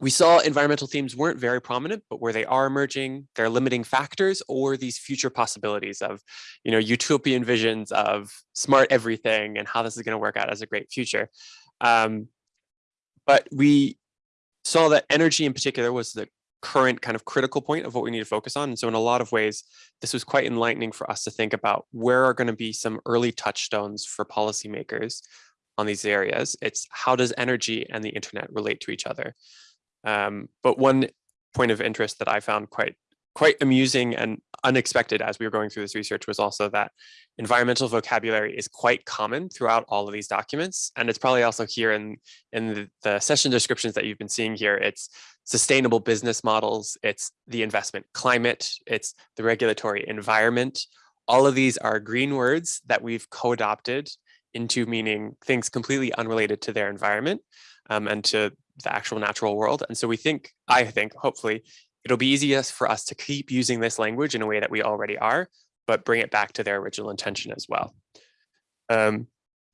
we saw environmental themes weren't very prominent, but where they are emerging, they're limiting factors or these future possibilities of, you know, utopian visions of smart everything and how this is going to work out as a great future. Um, but we saw that energy in particular was the current kind of critical point of what we need to focus on. And so in a lot of ways, this was quite enlightening for us to think about where are going to be some early touchstones for policymakers on these areas. It's how does energy and the internet relate to each other? Um, but one point of interest that I found quite quite amusing and unexpected as we were going through this research was also that environmental vocabulary is quite common throughout all of these documents. And it's probably also here in, in the, the session descriptions that you've been seeing here. It's sustainable business models, it's the investment climate, it's the regulatory environment. All of these are green words that we've co-adopted into meaning things completely unrelated to their environment um, and to the actual natural world. And so we think, I think, hopefully, it'll be easiest for us to keep using this language in a way that we already are, but bring it back to their original intention as well. Um,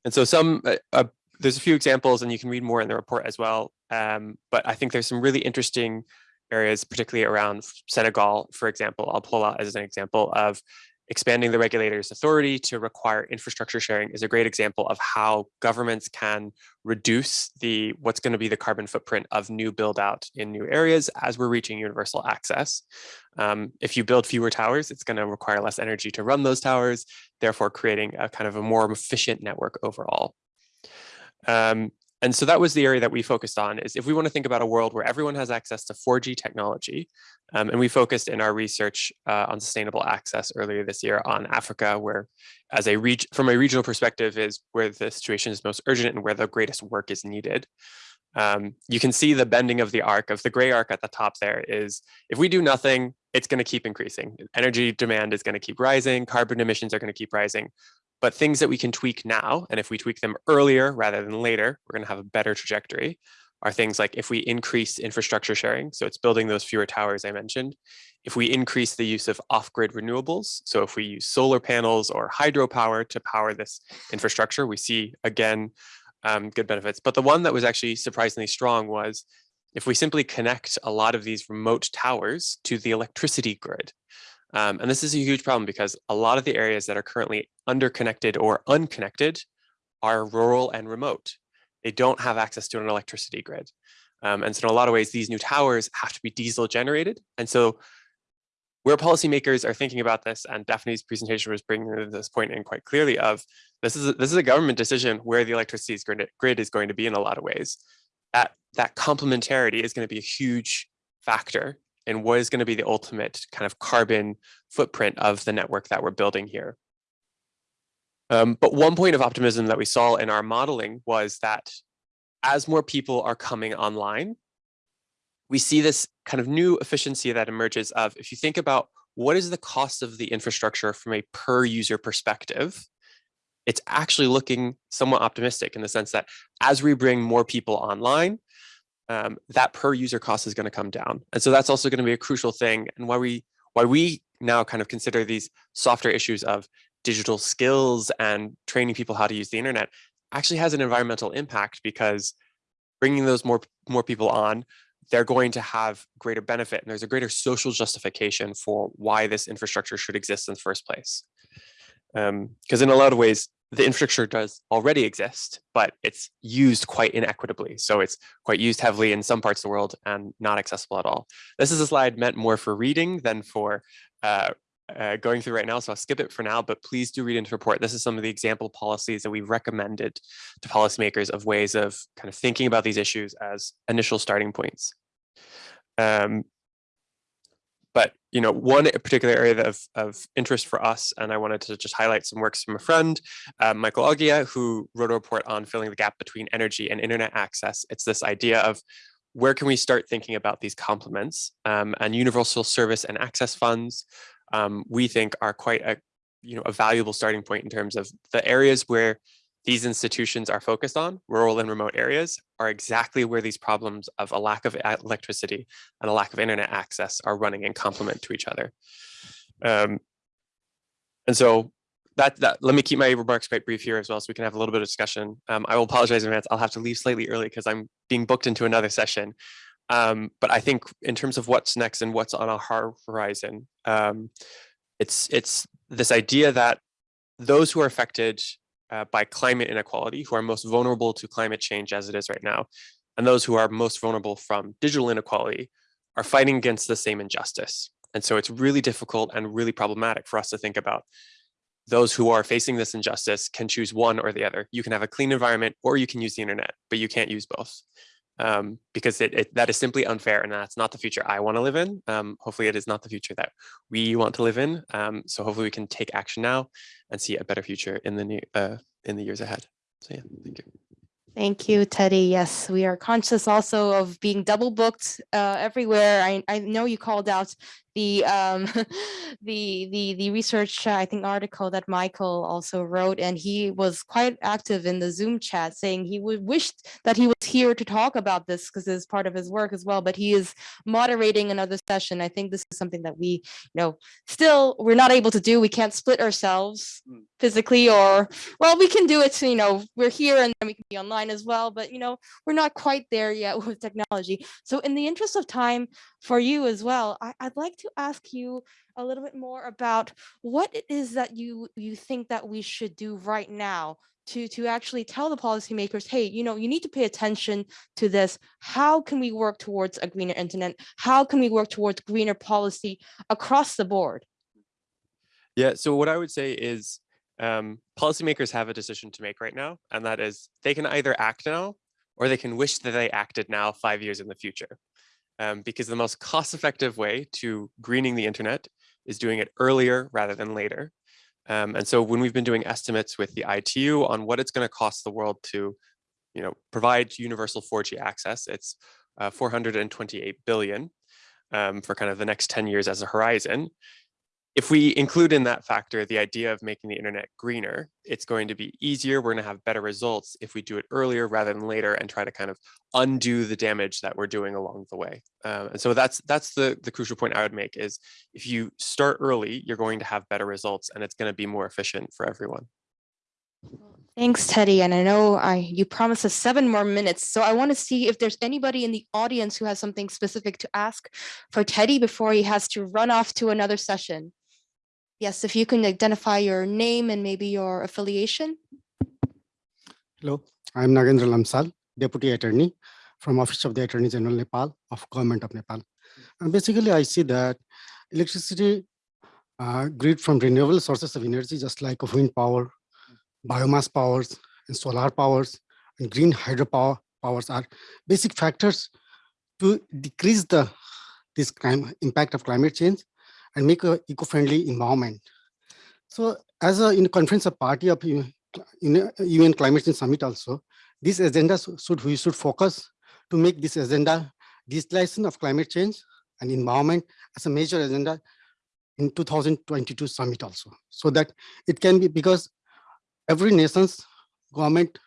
and so some, uh, uh, there's a few examples and you can read more in the report as well. Um, but I think there's some really interesting areas, particularly around Senegal, for example, I'll pull out as an example of expanding the regulator's authority to require infrastructure sharing is a great example of how governments can reduce the what's going to be the carbon footprint of new build out in new areas as we're reaching universal access. Um, if you build fewer towers, it's going to require less energy to run those towers, therefore creating a kind of a more efficient network overall. Um, and so that was the area that we focused on is if we want to think about a world where everyone has access to 4G technology, um, and we focused in our research uh, on sustainable access earlier this year on Africa, where as a from a regional perspective is where the situation is most urgent and where the greatest work is needed. Um, you can see the bending of the arc of the gray arc at the top there is if we do nothing, it's going to keep increasing. Energy demand is going to keep rising, carbon emissions are going to keep rising. But things that we can tweak now, and if we tweak them earlier rather than later, we're going to have a better trajectory, are things like if we increase infrastructure sharing, so it's building those fewer towers I mentioned, if we increase the use of off-grid renewables, so if we use solar panels or hydropower to power this infrastructure, we see, again, um, good benefits. But the one that was actually surprisingly strong was if we simply connect a lot of these remote towers to the electricity grid. Um, and this is a huge problem because a lot of the areas that are currently underconnected or unconnected are rural and remote. They don't have access to an electricity grid. Um, and so in a lot of ways, these new towers have to be diesel generated. And so where policymakers are thinking about this, and Daphne's presentation was bringing this point in quite clearly of this is a, this is a government decision where the electricity grid is going to be in a lot of ways. That that complementarity is going to be a huge factor and what is going to be the ultimate kind of carbon footprint of the network that we're building here. Um, but one point of optimism that we saw in our modeling was that as more people are coming online, we see this kind of new efficiency that emerges of if you think about what is the cost of the infrastructure from a per user perspective, it's actually looking somewhat optimistic in the sense that as we bring more people online, um, that per user cost is going to come down. And so that's also going to be a crucial thing and why we why we now kind of consider these softer issues of digital skills and training people how to use the internet actually has an environmental impact because bringing those more more people on they're going to have greater benefit and there's a greater social justification for why this infrastructure should exist in the first place because um, in a lot of ways the infrastructure does already exist, but it's used quite inequitably. So it's quite used heavily in some parts of the world and not accessible at all. This is a slide meant more for reading than for uh, uh, going through right now, so I'll skip it for now, but please do read into report. This is some of the example policies that we've recommended to policymakers of ways of kind of thinking about these issues as initial starting points. Um, but you know, one particular area of, of interest for us, and I wanted to just highlight some works from a friend, uh, Michael Oghia, who wrote a report on filling the gap between energy and internet access. It's this idea of where can we start thinking about these complements um, and universal service and access funds um, we think are quite a you know a valuable starting point in terms of the areas where these institutions are focused on, rural and remote areas, are exactly where these problems of a lack of electricity and a lack of internet access are running in complement to each other. Um, and so that, that, let me keep my remarks quite brief here as well, so we can have a little bit of discussion. Um, I will apologize in advance. I'll have to leave slightly early because I'm being booked into another session. Um, but I think in terms of what's next and what's on our horizon, um, it's it's this idea that those who are affected uh, by climate inequality, who are most vulnerable to climate change as it is right now, and those who are most vulnerable from digital inequality are fighting against the same injustice. And so it's really difficult and really problematic for us to think about those who are facing this injustice can choose one or the other. You can have a clean environment or you can use the internet, but you can't use both um, because it, it, that is simply unfair and that's not the future I want to live in. Um, hopefully it is not the future that we want to live in. Um, so hopefully we can take action now and see a better future in the new, uh, in the years ahead. So yeah, thank you. Thank you, Teddy. Yes, we are conscious also of being double booked uh, everywhere. I, I know you called out the um, (laughs) the the the research uh, I think article that Michael also wrote, and he was quite active in the Zoom chat, saying he would wish that he was here to talk about this because it's part of his work as well. But he is moderating another session. I think this is something that we, you know, still we're not able to do. We can't split ourselves Mm. physically, or well, we can do it. You know, we're here and then we can be online as well. But you know, we're not quite there yet (laughs) with technology. So in the interest of time for you as well, I, I'd like to ask you a little bit more about what it is that you you think that we should do right now to to actually tell the policymakers, hey, you know, you need to pay attention to this. How can we work towards a greener internet? How can we work towards greener policy across the board? Yeah, so what I would say is um, policymakers have a decision to make right now, and that is they can either act now or they can wish that they acted now five years in the future. Um, because the most cost-effective way to greening the internet is doing it earlier rather than later. Um, and so when we've been doing estimates with the ITU on what it's going to cost the world to, you know, provide universal 4G access, it's uh, 428 billion um, for kind of the next 10 years as a horizon if we include in that factor the idea of making the internet greener, it's going to be easier. We're going to have better results if we do it earlier rather than later and try to kind of undo the damage that we're doing along the way. Um, and so that's that's the, the crucial point I would make is if you start early, you're going to have better results and it's going to be more efficient for everyone. Thanks, Teddy. And I know I you promised us seven more minutes. So I want to see if there's anybody in the audience who has something specific to ask for Teddy before he has to run off to another session. Yes, if you can identify your name and maybe your affiliation. Hello, I'm Nagendra Lamsal, Deputy Attorney from Office of the Attorney General Nepal of Government of Nepal. And basically, I see that electricity uh, grid from renewable sources of energy, just like wind power, biomass powers, and solar powers, and green hydropower powers are basic factors to decrease the this crime, impact of climate change and make a eco-friendly environment. So as a in conference of party of in UN Climate Change Summit also, this agenda should we should focus to make this agenda digitalization of climate change and environment as a major agenda in 2022 summit also. So that it can be because every nation's government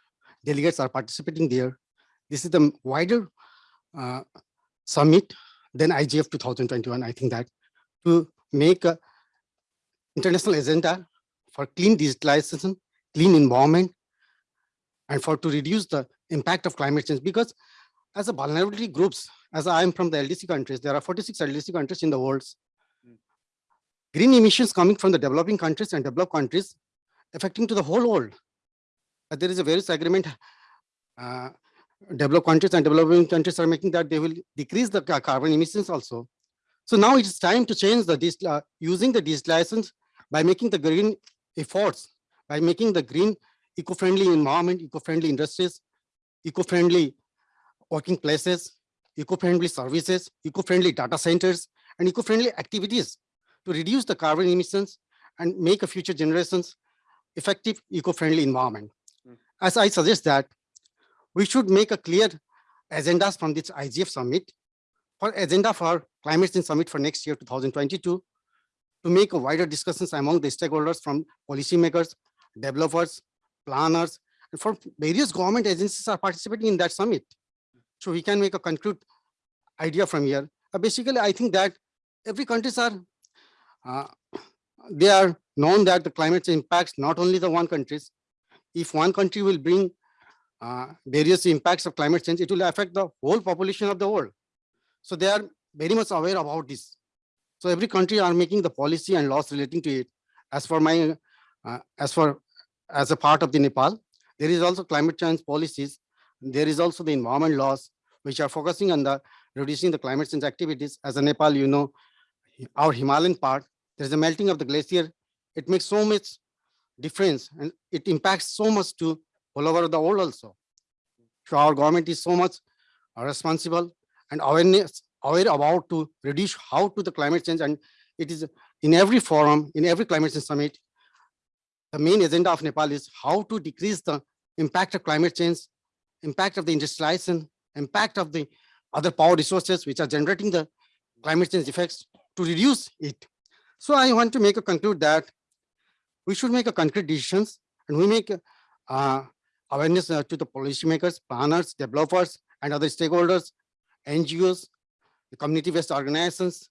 delegates are participating there. This is the wider uh, summit than IGF 2021. I think that to make a international agenda for clean digitalization, clean environment, and for to reduce the impact of climate change. Because as a vulnerability groups, as I am from the LDC countries, there are 46 LDC countries in the world. Green emissions coming from the developing countries and developed countries affecting to the whole world. But there is a various agreement uh, developed countries and developing countries are making that they will decrease the carbon emissions also. So now it's time to change the uh, using the digitalization by making the green efforts, by making the green eco-friendly environment, eco-friendly industries, eco-friendly working places, eco-friendly services, eco-friendly data centers, and eco-friendly activities to reduce the carbon emissions and make a future generations effective eco-friendly environment. Mm. As I suggest that we should make a clear agendas from this IGF summit for agenda for climate change summit for next year 2022 to make a wider discussions among the stakeholders from policymakers, developers, planners, and for various government agencies are participating in that summit. So we can make a concrete idea from here. Uh, basically, I think that every countries are, uh, they are known that the climate change impacts not only the one countries. If one country will bring uh, various impacts of climate change, it will affect the whole population of the world. So they are very much aware about this. So every country are making the policy and laws relating to it. As for my, uh, as for, as a part of the Nepal, there is also climate change policies. There is also the environment laws, which are focusing on the reducing the climate change activities. As a Nepal, you know, our Himalayan part, there's a melting of the glacier. It makes so much difference and it impacts so much to all over the world also. So our government is so much responsible and awareness aware about to reduce how to the climate change and it is in every forum in every climate change summit the main agenda of nepal is how to decrease the impact of climate change impact of the industrialization impact of the other power resources which are generating the climate change effects to reduce it. So i want to make a conclude that we should make a concrete decisions and we make uh, awareness uh, to the policymakers planners developers and other stakeholders ngos the community-based organizations,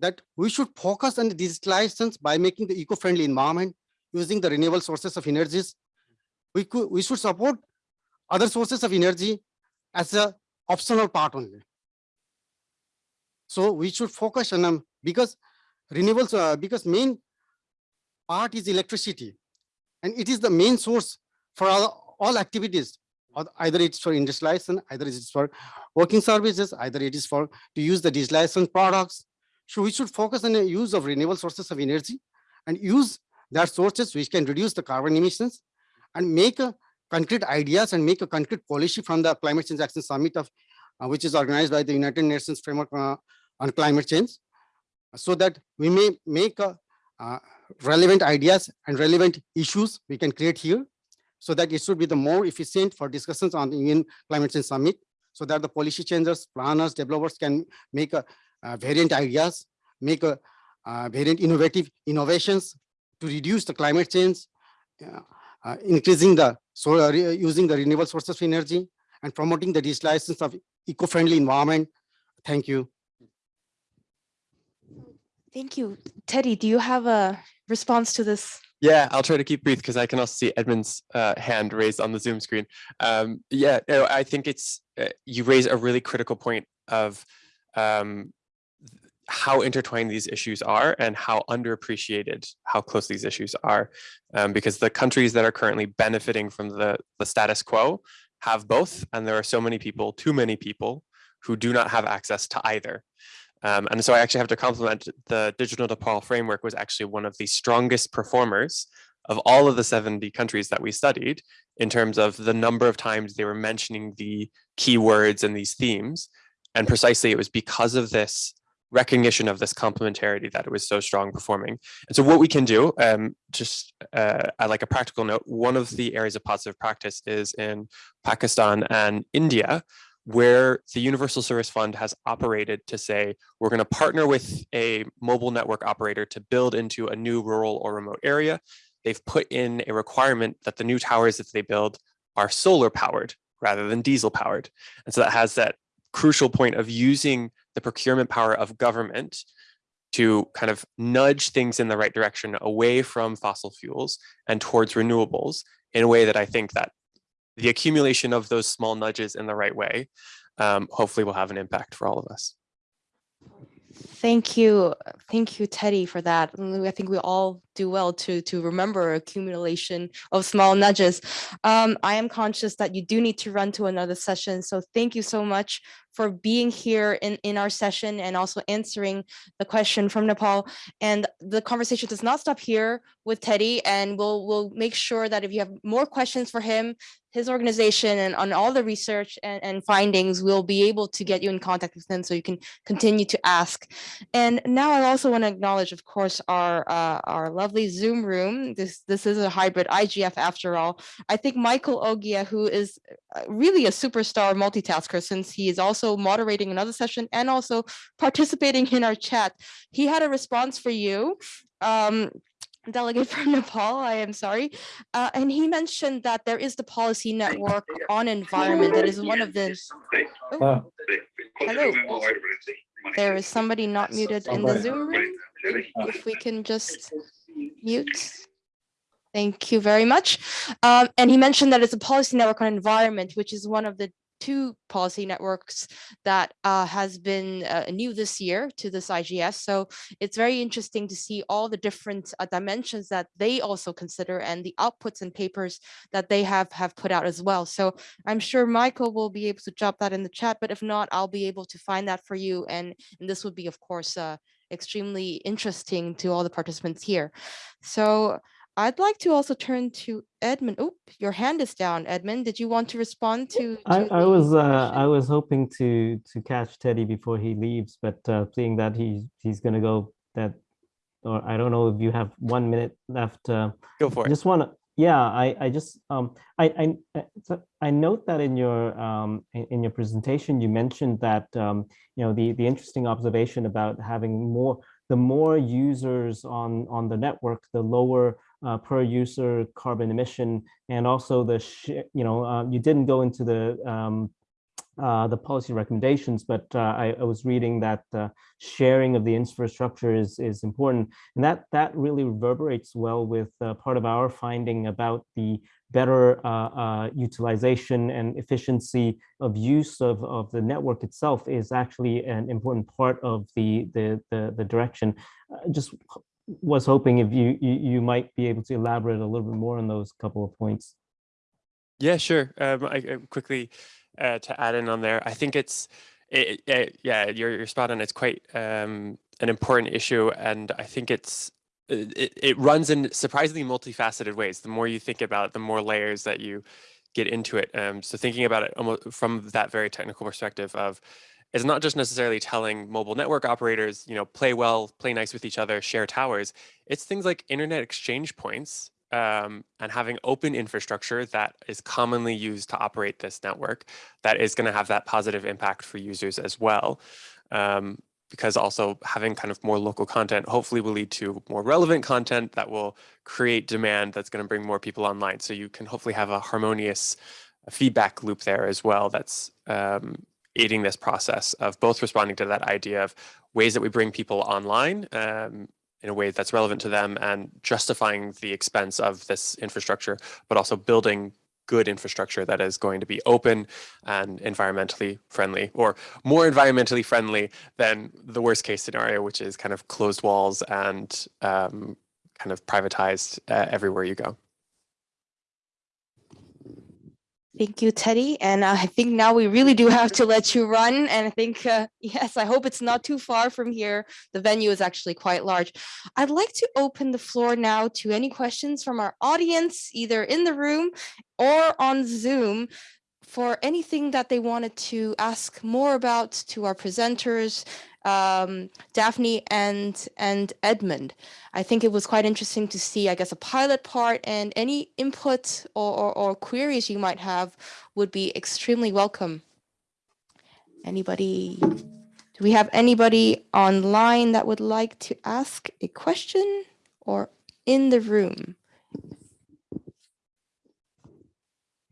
that we should focus on the digitalizations by making the eco-friendly environment, using the renewable sources of energies. We could, we should support other sources of energy as a optional part only. So we should focus on them because renewables, uh, because main part is electricity, and it is the main source for all, all activities either it's for industrialization, either it's for working services, either it is for to use the digitalization products. So we should focus on the use of renewable sources of energy and use that sources which can reduce the carbon emissions and make a concrete ideas and make a concrete policy from the climate change action summit of uh, which is organized by the United Nations framework uh, on climate change so that we may make uh, relevant ideas and relevant issues we can create here so that it should be the more efficient for discussions on the UN Climate Change Summit, so that the policy changers, planners, developers can make a, uh, variant ideas, make a uh, variant innovative innovations to reduce the climate change, uh, increasing the solar, using the renewable sources of energy, and promoting the digitalization of eco-friendly environment. Thank you. Thank you. Teddy, do you have a response to this yeah, I'll try to keep brief because I can also see Edmon's uh, hand raised on the Zoom screen. Um, yeah, no, I think it's uh, you raise a really critical point of um, how intertwined these issues are and how underappreciated how close these issues are. Um, because the countries that are currently benefiting from the, the status quo have both, and there are so many people, too many people, who do not have access to either. Um, and so I actually have to compliment the Digital Nepal framework was actually one of the strongest performers of all of the 70 countries that we studied in terms of the number of times they were mentioning the keywords and these themes. And precisely it was because of this recognition of this complementarity that it was so strong performing. And so what we can do, um, just uh, at like a practical note, one of the areas of positive practice is in Pakistan and India, where the Universal Service Fund has operated to say, we're going to partner with a mobile network operator to build into a new rural or remote area. They've put in a requirement that the new towers that they build are solar powered rather than diesel powered. And so that has that crucial point of using the procurement power of government to kind of nudge things in the right direction away from fossil fuels and towards renewables in a way that I think that the accumulation of those small nudges in the right way, um, hopefully will have an impact for all of us. Thank you. Thank you, Teddy, for that. I think we all do well to to remember accumulation of small nudges. Um, I am conscious that you do need to run to another session, so thank you so much for being here in, in our session and also answering the question from Nepal. And the conversation does not stop here with Teddy, and we'll we'll make sure that if you have more questions for him, his organization and on all the research and, and findings, we'll be able to get you in contact with him so you can continue to ask. And now I also want to acknowledge, of course, our uh, our lovely Zoom room. This this is a hybrid IGF after all. I think Michael Oghia, who is uh, really a superstar multitasker since he is also moderating another session and also participating in our chat. He had a response for you. Um, delegate (laughs) from Nepal, I am sorry. Uh, and he mentioned that there is the policy network on environment that is one of the. Oh, hello. There is somebody not muted in the Zoom room. If we can just mute. Thank you very much. Um, and he mentioned that it's a policy network on environment, which is one of the two policy networks that uh, has been uh, new this year to this IGF. So it's very interesting to see all the different uh, dimensions that they also consider and the outputs and papers that they have have put out as well. So I'm sure Michael will be able to drop that in the chat, but if not, I'll be able to find that for you. And, and this would be, of course, uh, extremely interesting to all the participants here. So I'd like to also turn to Edmon. Oh, your hand is down, Edmon. Did you want to respond to? to I, I was uh. I was hoping to to catch Teddy before he leaves, but uh, seeing that he's he's gonna go, that or I don't know if you have one minute left. Uh, Go for I it. just want to yeah I I just um I I uh, I note that in your um in, in your presentation you mentioned that um you know the the interesting observation about having more the more users on on the network the lower uh, per user carbon emission and also the you know uh, you didn't go into the um, uh, the policy recommendations, but uh, I, I was reading that uh, sharing of the infrastructure is is important, and that that really reverberates well with uh, part of our finding about the better utilization and efficiency of use of, of the network itself is actually an important part of the the the, the direction. Just was hoping if you, you you might be able to elaborate a little bit more on those couple of points. Yeah, sure. Um, I, I quickly uh, to add in on there. I think it's, it, it, yeah, you're, you're spot on. It's quite um, an important issue, and I think it's it, it runs in surprisingly multifaceted ways. The more you think about it, the more layers that you get into it. Um, so thinking about it almost from that very technical perspective of it's not just necessarily telling mobile network operators, you know, play well, play nice with each other, share towers. It's things like internet exchange points um, and having open infrastructure that is commonly used to operate this network that is going to have that positive impact for users as well. Um, because also having kind of more local content hopefully will lead to more relevant content that will create demand that's going to bring more people online. So you can hopefully have a harmonious feedback loop there as well that's um, aiding this process of both responding to that idea of ways that we bring people online um, in a way that's relevant to them and justifying the expense of this infrastructure, but also building good infrastructure that is going to be open and environmentally friendly or more environmentally friendly than the worst case scenario, which is kind of closed walls and um, kind of privatized uh, everywhere you go. Thank you, Teddy. And I think now we really do have to let you run. And I think, uh, (laughs) yes, I hope it's not too far from here. The venue is actually quite large. I'd like to open the floor now to any questions from our audience, either in the room or on Zoom for anything that they wanted to ask more about to our presenters, um, Daphne and and Edmon. I think it was quite interesting to see, I guess, a pilot part and any input or, or, or queries you might have would be extremely welcome. Anybody? Do we have anybody online that would like to ask a question or in the room?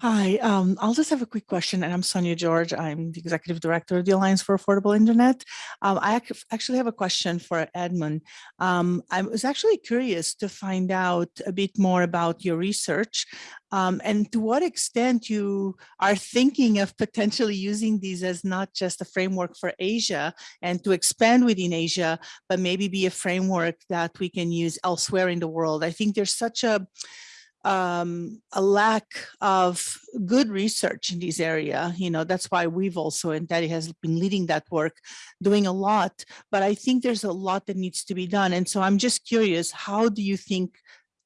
Hi, um, I'll just have a quick question, and I'm Sonia Jorge. I'm the executive director of the Alliance for Affordable Internet. Um, I ac- actually have a question for Edmon. Um, I was actually curious to find out a bit more about your research um, and to what extent you are thinking of potentially using these as not just a framework for Asia and to expand within Asia, but maybe be a framework that we can use elsewhere in the world. I think there's such a um, a lack of good research in this area. You know, that's why we've also, and Teddy has been leading that work, doing a lot, but I think there's a lot that needs to be done. And so I'm just curious, how do you think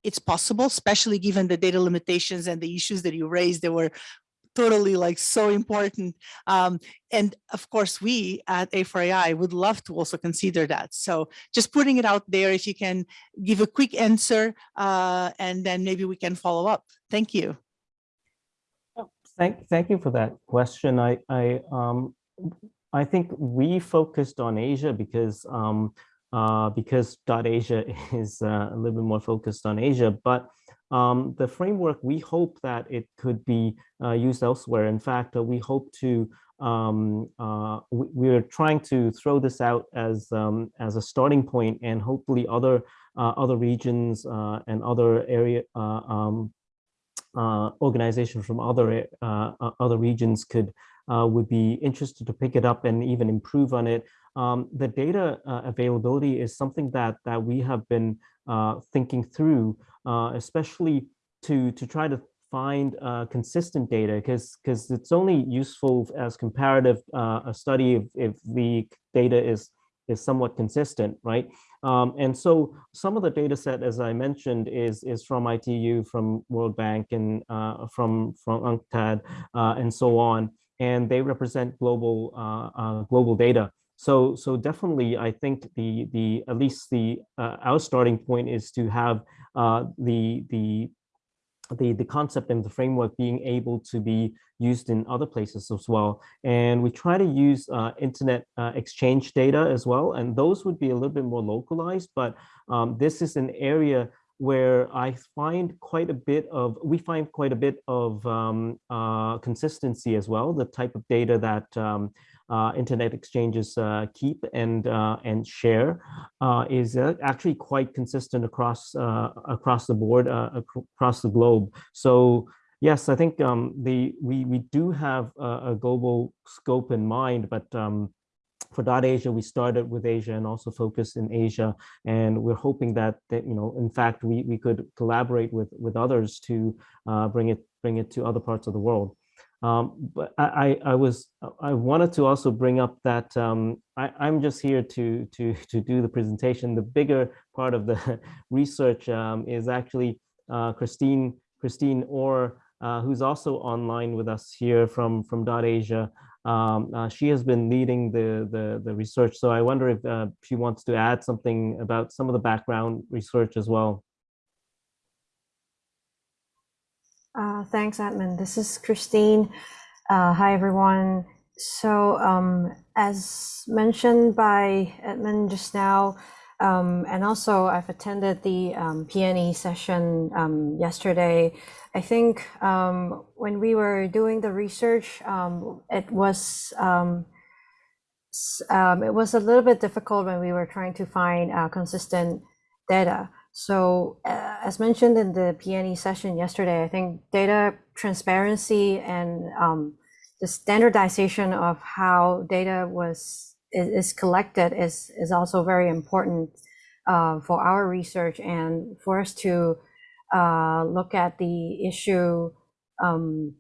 it's possible, especially given the data limitations and the issues that you raised that were totally like so important. Um, and of course, we at A4AI would love to also consider that. So just putting it out there, if you can give a quick answer, uh, and then maybe we can follow up. Thank you. Thank, thank you for that question. I, I, um, I think we focused on Asia because, um, uh, because dot Asia (laughs) is uh, a little bit more focused on Asia, but um, the framework, we hope that it could be uh, used elsewhere. In fact, uh, we hope to, um, uh, we, are trying to throw this out as, um, as a starting point and hopefully other, uh, other regions uh, and other area uh, um, organizations from other, other regions could, would be interested to pick it up and even improve on it. Um, the data availability is something that, that we have been thinking through uh, especially to to try to find uh, consistent data because because it's only useful as comparative uh, a study if, if the data is is somewhat consistent, right? Um, and so some of the data set, as I mentioned, is is from ITU, from World Bank, and uh, from from UNCTAD, uh, and so on, and they represent global uh, uh global data. So so definitely, I think the the at least the uh, our starting point is to have uh, the, the, the, the concept and the framework being able to be used in other places as well. And we try to use uh, internet uh, exchange data as well. And those would be a little bit more localized, but um, this is an area where I find quite a bit of, we find quite a bit of um, uh, consistency as well, the type of data that um, internet exchanges uh, keep and uh, and share uh, is uh, actually quite consistent across uh, across the board across the globe. So yes, I think um, the we we do have a, a, global scope in mind, but um, for dot Asia, we started with Asia and also focused in Asia, and we're hoping that that you know, in fact, we we could collaborate with with others to bring it bring it to other parts of the world. Um, but I, I, was I wanted to also bring up that um, I, am just here to to to do the presentation. The bigger part of the (laughs) research um, is actually uh, Christine Christine Orr, uh, who's also online with us here from from Dot Asia. Um, uh, she has been leading the, the the research, so I wonder if uh, she wants to add something about some of the background research as well. Uh, thanks, Edmon. This is Christine. Uh, hi, everyone. So, um, as mentioned by Edmon just now, um, and also I've attended the um, PNE session um, yesterday. I think um, when we were doing the research, um, it was it was a little bit difficult when we were trying to find uh, consistent data. So uh, as mentioned in the PNE session yesterday, I think data transparency and um, the standardization of how data was is, is collected is, is also very important uh, for our research and for us to uh, look at the issue um,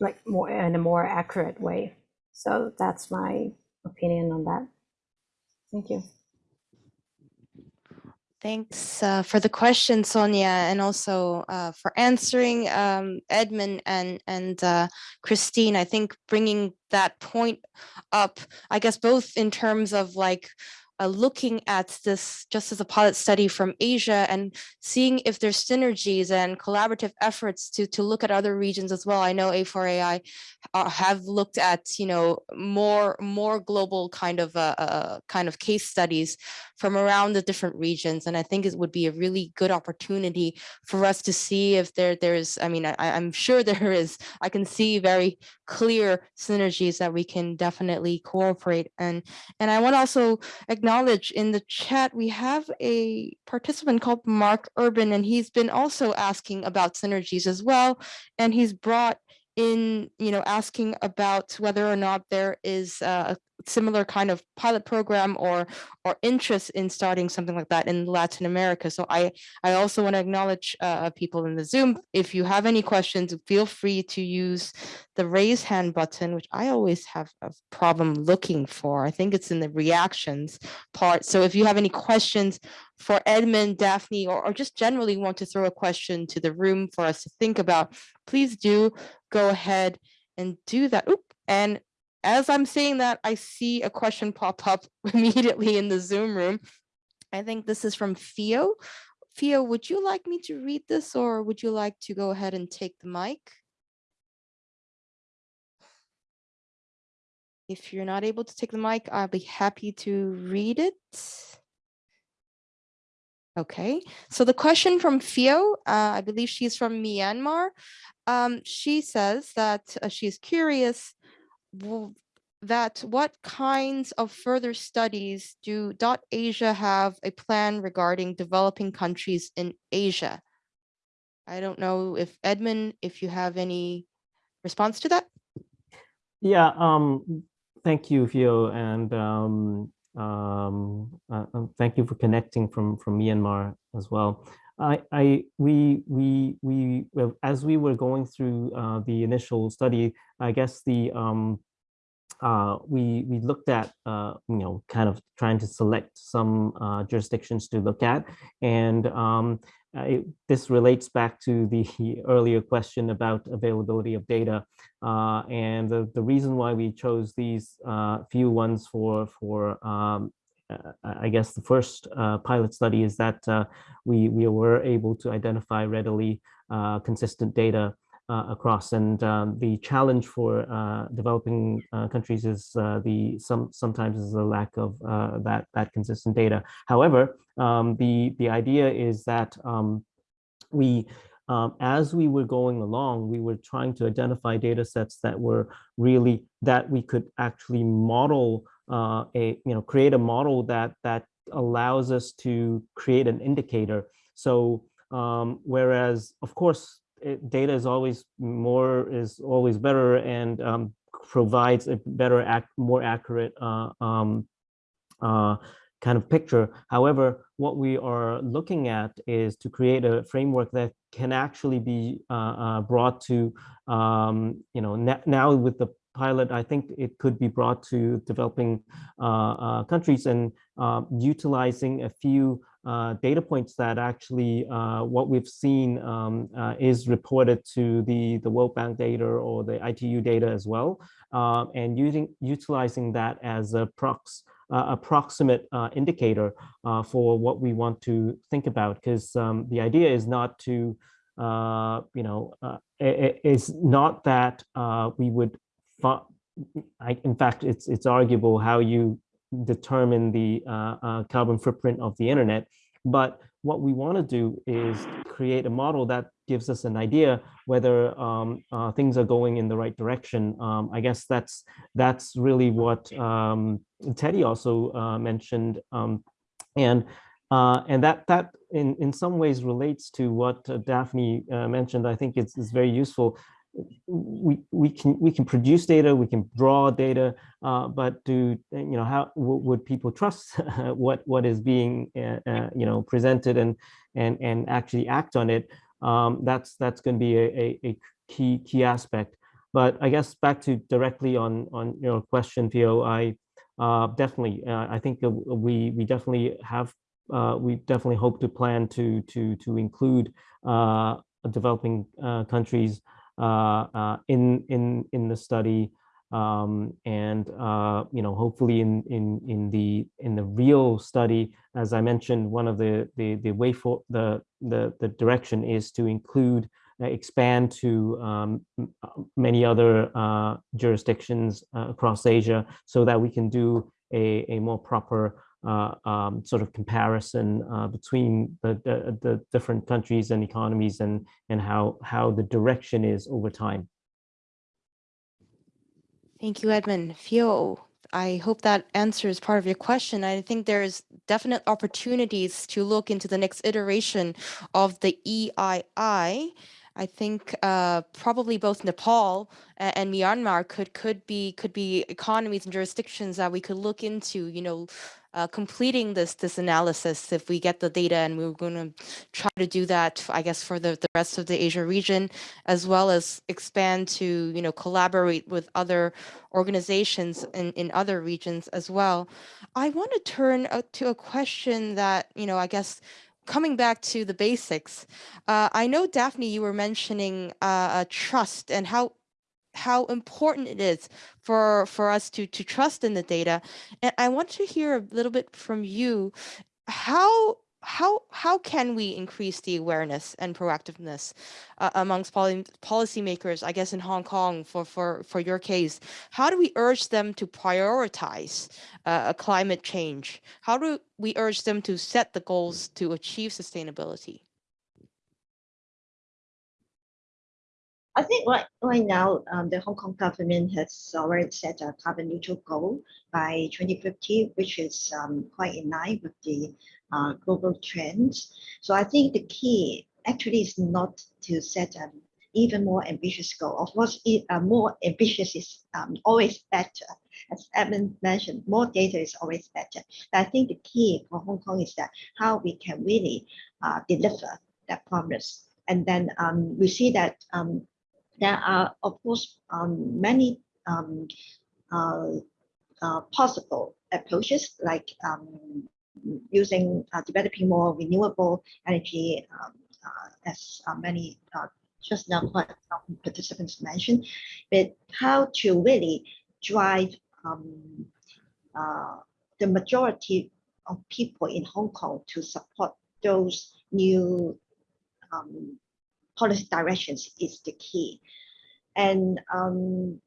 like more in a more accurate way. So that's my opinion on that. Thank you. Thanks uh, for the question, Sonia, and also uh, for answering um, Edmon and and uh, Christine. I think bringing that point up, I guess both in terms of like uh, looking at this just as a pilot study from Asia and seeing if there's synergies and collaborative efforts to to look at other regions as well. I know A4AI uh, have looked at you know more more global kind of uh, uh, kind of case studies from around the different regions, and I think it would be a really good opportunity for us to see if there there's. I mean, I, I'm sure (laughs) there is. I can see very clear synergies that we can definitely cooperate and and I want to also acknowledge in the chat we have a participant called Mark Urban and he's been also asking about synergies as well. And he's brought in you know asking about whether or not there is a similar kind of pilot program or or interest in starting something like that in Latin America. So I I also want to acknowledge uh, people in the Zoom. If you have any questions, feel free to use the raise hand button, which I always have a problem looking for. I think it's in the reactions part. So if you have any questions for Edmon, Daphne, or, or just generally want to throw a question to the room for us to think about, please do go ahead and do that. Oop, and as I'm saying that, I see a question pop up (laughs) immediately in the Zoom room. I think this is from Theo. Theo, would you like me to read this or would you like to go ahead and take the mic? If you're not able to take the mic, I'll be happy to read it. Okay, so the question from Theo, uh, I believe she's from Myanmar. Um, she says that uh, she's curious that what kinds of further studies do Dot Asia have a plan regarding developing countries in Asia? I don't know if Edmon, if you have any response to that? Yeah, um, thank you, Theo, and um, um, uh, uh, thank you for connecting from from Myanmar as well. I, I, we, we, we, as we were going through uh, the initial study, I guess the, um, uh, we, we looked at, uh, you know, kind of trying to select some uh, jurisdictions to look at. And um, it, this relates back to the (laughs) earlier question about availability of data. Uh, and the, the reason why we chose these uh, few ones for, for um, uh, I guess the first uh, pilot study is that uh, we, we were able to identify readily uh, consistent data uh, across. And um, the challenge for uh, developing countries is the some sometimes is the lack of that that consistent data. However, um, the the idea is that um, we um, as we were going along, we were trying to identify data sets that were really that we could actually model uh, a, you know, create a model that that allows us to create an indicator. So um, whereas, of course, it, data is always more is always better and um, provides a better, act, more accurate uh, um, uh, kind of picture. However, what we are looking at is to create a framework that can actually be uh, uh brought to, um, you know, now with the pilot, I think it could be brought to developing uh, uh, countries and uh, utilizing a few uh, data points that actually uh, what we've seen um, uh, is reported to the, the World Bank data or the ITU data as well, and using utilizing that as a prox approximate indicator for what we want to think about, because um, the idea is not to uh, you know, uh, it, it's not that uh, we would I, in fact, it's it's arguable how you determine the uh, uh, carbon footprint of the internet. But what we want to do is create a model that gives us an idea whether um, uh, things are going in the right direction. Um, I guess that's that's really what um, Teddy also uh, mentioned, um, and uh, and that that in in some ways relates to what uh, Daphne mentioned. I think it's, it's very useful we we can we can produce data, we can draw data, uh, but do you know how would people trust (laughs) what what is being uh, uh, you know presented and and and actually act on it? Um, that's that's going to be a, a, a, key key aspect. But I guess back to directly on on your question, Theo, I uh, definitely uh, I think we we definitely have uh, we definitely hope to plan to to to include developing countries in in in the study. Um, and uh, you know, hopefully, in in in the in the real study, as I mentioned, one of the the the way for the the the direction is to include uh, expand to um, many other uh, jurisdictions uh, across Asia, so that we can do a a more proper uh, um, sort of comparison uh, between the, the, the different countries and economies and and how how the direction is over time. Thank you, Edmon. Phil, I hope that answers part of your question. I think there's definite opportunities to look into the next iteration of the EII. I think uh, probably both Nepal and Myanmar could could be could be economies and jurisdictions that we could look into. You know, uh, completing this this analysis if we get the data and we're going to try to do that i guess for the, the rest of the asia region as well as expand to you know collaborate with other organizations in in other regions as well. I want to turn uh, to a question that you know i guess coming back to the basics uh, i know daphne you were mentioning uh, trust and how how important it is for for us to to trust in the data. And i want to hear a little bit from you. How how how can we increase the awareness and proactiveness uh, amongst poly policymakers i guess in hong kong for for for your case? How do we urge them to prioritize uh, climate change? How do we urge them to set the goals to achieve sustainability I think right, right now, um, the Hong Kong government has already set a carbon neutral goal by 2050, which is um, quite in line with the uh, global trends. So I think the key actually is not to set an even more ambitious goal. Of course, it, uh, more ambitious is um, always better. As Edmon mentioned, more data is always better. But I think the key for Hong Kong is that how we can really uh, deliver that promise. And then um, we see that um, there are, of course, um, many um, uh, uh, possible approaches like um, using uh, developing more renewable energy um, uh, as uh, many uh, just now participants mentioned, but how to really drive um, the majority of people in Hong Kong to support those new um, policy directions is the key. And um,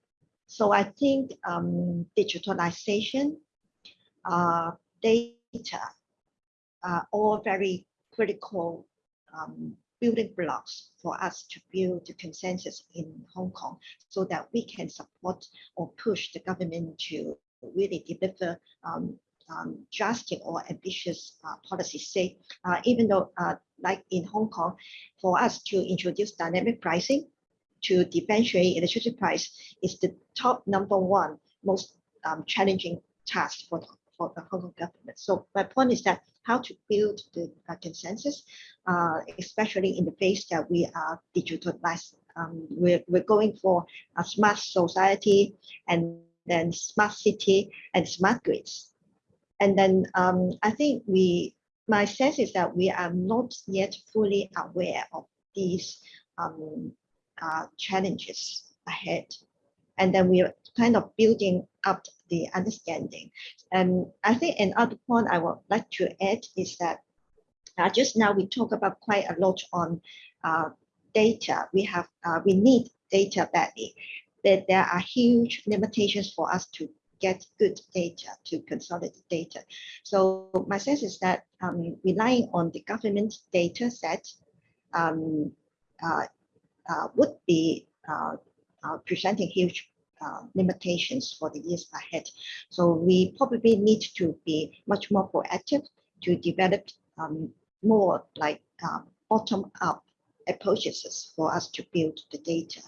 so I think um, digitalization, uh, data are all very critical um, building blocks for us to build the consensus in Hong Kong so that we can support or push the government to really deliver um, um, drastic or ambitious uh, policies. Say, uh, even though uh, like in Hong Kong, for us to introduce dynamic pricing to differentiate electricity price is the top number one most um, challenging task for the, for the Hong Kong government. So my point is that how to build the uh, consensus, uh, especially in the phase that we are digitalized. Um, we're, we're going for a smart society and then smart city and smart grids. And then um, I think we my sense is that we are not yet fully aware of these um, uh, challenges ahead. And then we are kind of building up the understanding. And I think another point I would like to add is that uh, just now we talk about quite a lot on uh, data. We have uh, we need data badly. That there are huge limitations for us to get good data to consolidate data. So my sense is that um, relying on the government data set um, uh, uh, would be uh, uh presenting huge uh, limitations for the years ahead. So we probably need to be much more proactive to develop um, more like um, bottom-up approaches for us to build the data.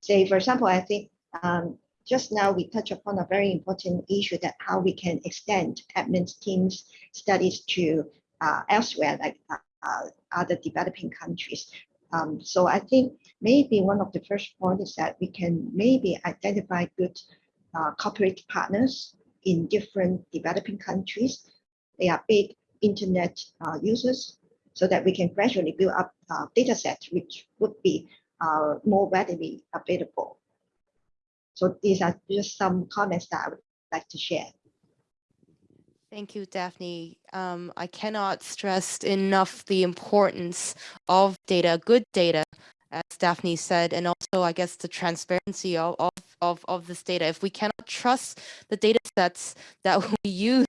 Say, for example, I think um, just now we touched upon a very important issue that how we can extend admin teams studies to uh, elsewhere, like uh, uh, other developing countries. Um, so I think maybe one of the first points is that we can maybe identify good uh, corporate partners in different developing countries. They are big internet uh, users so that we can gradually build up uh, data sets which would be more readily available So these are just some comments that I would like to share. Thank you, Daphne. Um, I cannot stress enough the importance of data, good data, as Daphne said, and also, I guess, the transparency of, of, of, of this data. If we cannot trust the data sets that (laughs) we use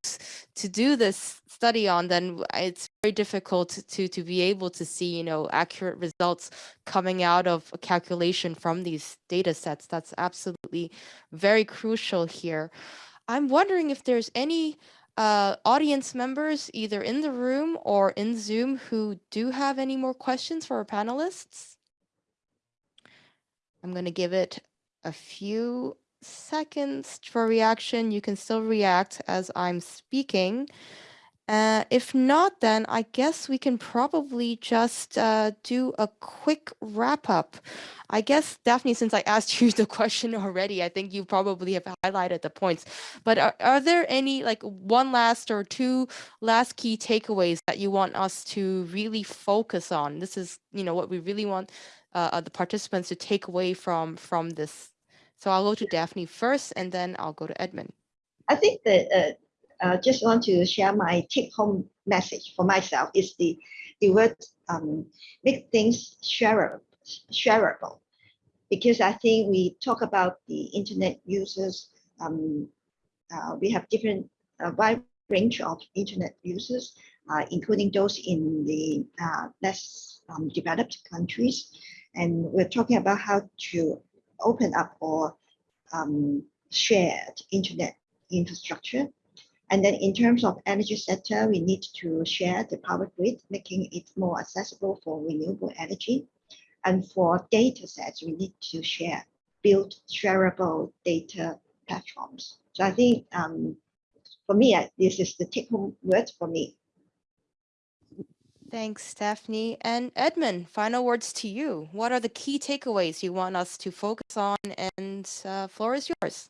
to do this study on, then it's very difficult to, to be able to see, you know, accurate results coming out of a calculation from these data sets. That's absolutely very crucial here. I'm wondering if there's any uh, audience members either in the room or in Zoom who do have any more questions for our panelists. I'm going to give it a few seconds for reaction. You can still react as I'm speaking. Uh, if not, then I guess we can probably just uh, do a quick wrap up. I guess, Daphne, since I (laughs) asked you the question already, I think you probably have highlighted the points. But are, are there any, like, one last or two last key takeaways that you want us to really focus on? This is, you know, what we really want uh, the participants to take away from from this. So I'll go to Daphne first, and then I'll go to Edmon. I think that uh, uh, just want to share my take-home message for myself is the the word um, make things shareable, shareable, because I think we talk about the internet users. Um, uh, we have different uh, wide range of internet users, uh, including those in the uh, less um, developed countries, and we're talking about how to open up or um, shared internet infrastructure and then in terms of energy sector, we need to share the power grid, making it more accessible for renewable energy. And for data sets, we need to share, build shareable data platforms. So I think um, for me, this is the take home word for me. Thanks, Daphne. And Edmon, final words to you. What are the key takeaways you want us to focus on? And uh, floor is yours.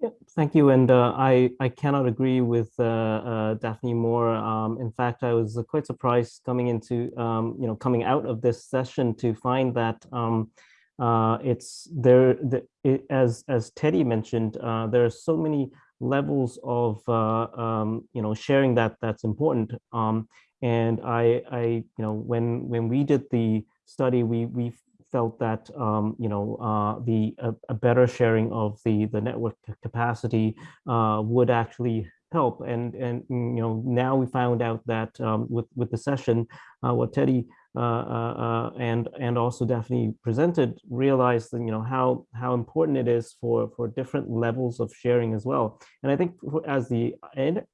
Yep, thank you. And uh, I, I cannot agree with uh, uh, Daphne more. Um, in fact, I was quite surprised coming into, um, you know, coming out of this session to find that um, uh, it's there, the, it, as, as Teddy mentioned, uh, there are so many levels of, uh, um, you know, sharing that that's important. Um, and I, I, you know, when, when we did the study, we, we felt that um, you know uh, the a, a, better sharing of the the network capacity uh, would actually help. And and you know now we found out that um, with with the session, uh, what Teddy and and also Daphne presented realized you know how how important it is for for different levels of sharing as well. And I think as the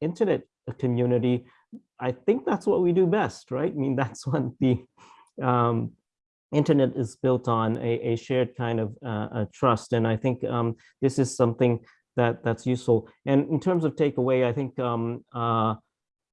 internet community, I think that's what we do best, right? I mean (laughs) that's what the um, internet is built on a, a shared kind of uh, trust. And I think um, this is something that that's useful. And in terms of takeaway, I think um, uh,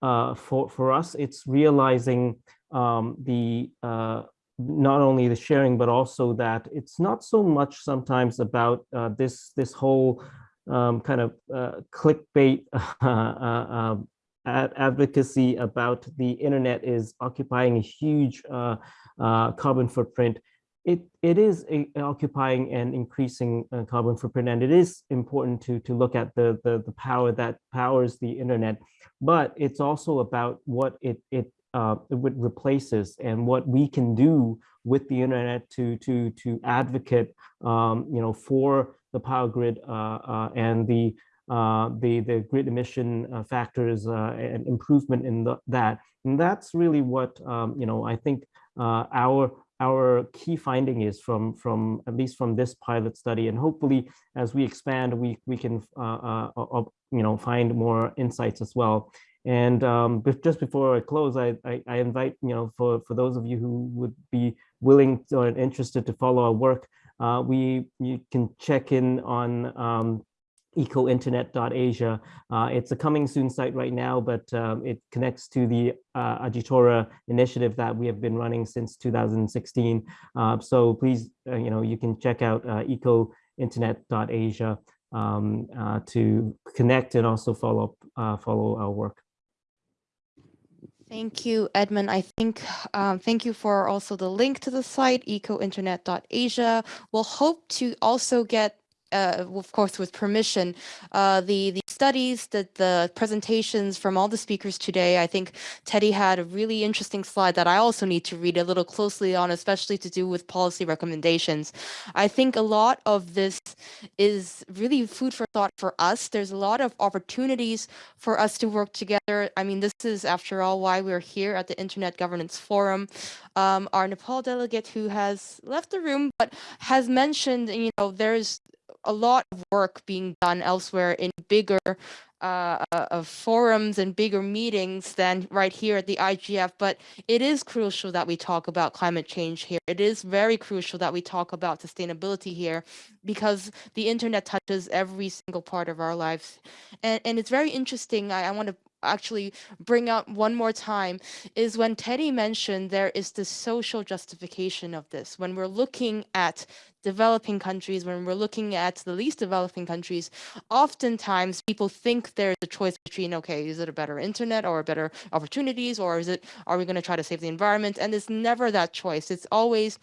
uh, for, for us, it's realizing um, the uh, not only the sharing, but also that it's not so much sometimes about uh, this, this whole um, kind of uh, clickbait (laughs) advocacy about the internet is occupying a huge uh, uh, carbon footprint. It, it is a, occupying an increasing uh, carbon footprint, and it is important to, to look at the, the, the power that powers the internet, but it's also about what it, it, uh, it replaces and what we can do with the internet to, to, to advocate um, you know, for the power grid uh, uh, and the uh, the, the grid emission uh, factors uh, and improvement in the, that. And that's really what, um, you know, I think our our key finding is from from at least from this pilot study and hopefully as we expand we we can you know find more insights as well and um, just before I close I, I, I invite you know for for those of you who would be willing or interested to follow our work uh, we you can check in on um, ecointernet.asia. Uh, it's a coming soon site right now, but um, it connects to the uh, Agitora initiative that we have been running since 2016. Uh, so please, uh, you know, you can check out uh, ecointernet.asia um, uh, to connect and also follow up, follow our work. Thank you, Edmon. I think, um, thank you for also the link to the site, ecointernet.asia. We'll hope to also get uh, of course, with permission, uh, the the studies, the the presentations from all the speakers today. I think Teddy had a really interesting slide that I also need to read a little closely on, especially to do with policy recommendations. I think a lot of this is really food for thought for us. There's a lot of opportunities for us to work together. I mean, this is, after all, why we're here at the Internet Governance Forum. Um, our Nepal delegate who has left the room, but has mentioned, you know, there's a lot of work being done elsewhere in bigger uh, uh, forums and bigger meetings than right here at the IGF, but it is crucial that we talk about climate change here. It is very crucial that we talk about sustainability here because the internet touches every single part of our lives. And, and it's very interesting. I, I want to actually bring up one more time is when Teddy mentioned there is the social justification of this. When we're looking at developing countries, when we're looking at the least developing countries, oftentimes people think there's a choice between, okay, is it a better internet or better opportunities, or is it, are we going to try to save the environment? And it's never that choice. It's always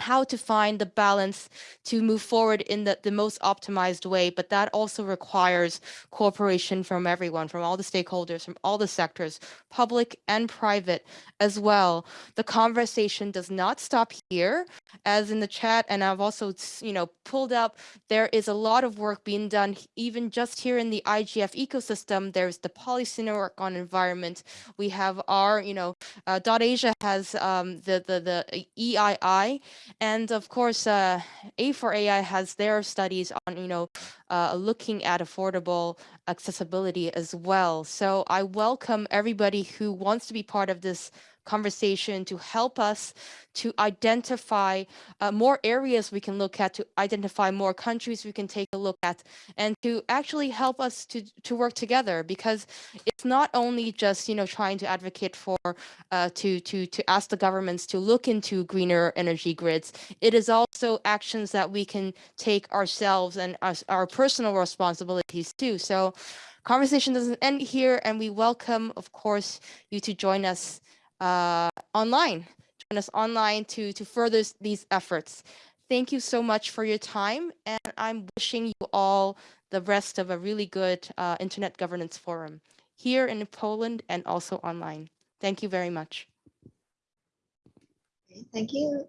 how to find the balance to move forward in the, the most optimized way. But that also requires cooperation from everyone, from all the stakeholders, from all the sectors, public and private as well. The conversation does not stop here, as in the chat, and I've also, you know, pulled up, there is a lot of work being done, even just here in the IGF ecosystem. There's the policy network on environment. We have our, you know, uh, Dot Asia has um, the, the, the EII, and of course, uh, A4AI has their studies on, you know, uh, looking at affordable accessibility as well. So I welcome everybody who wants to be part of this conversation to help us to identify uh, more areas we can look at, to identify more countries we can take a look at, and to actually help us to, to work together because it's not only just, you know, trying to advocate for, uh, to, to, to ask the governments to look into greener energy grids. It is also actions that we can take ourselves and us, our personal responsibilities too. So conversation doesn't end here and we welcome, of course, you to join us uh, online, join us online to, to further these efforts. Thank you so much for your time, and I'm wishing you all the rest of a really good uh, Internet Governance Forum here in Poland and also online. Thank you very much. Thank you.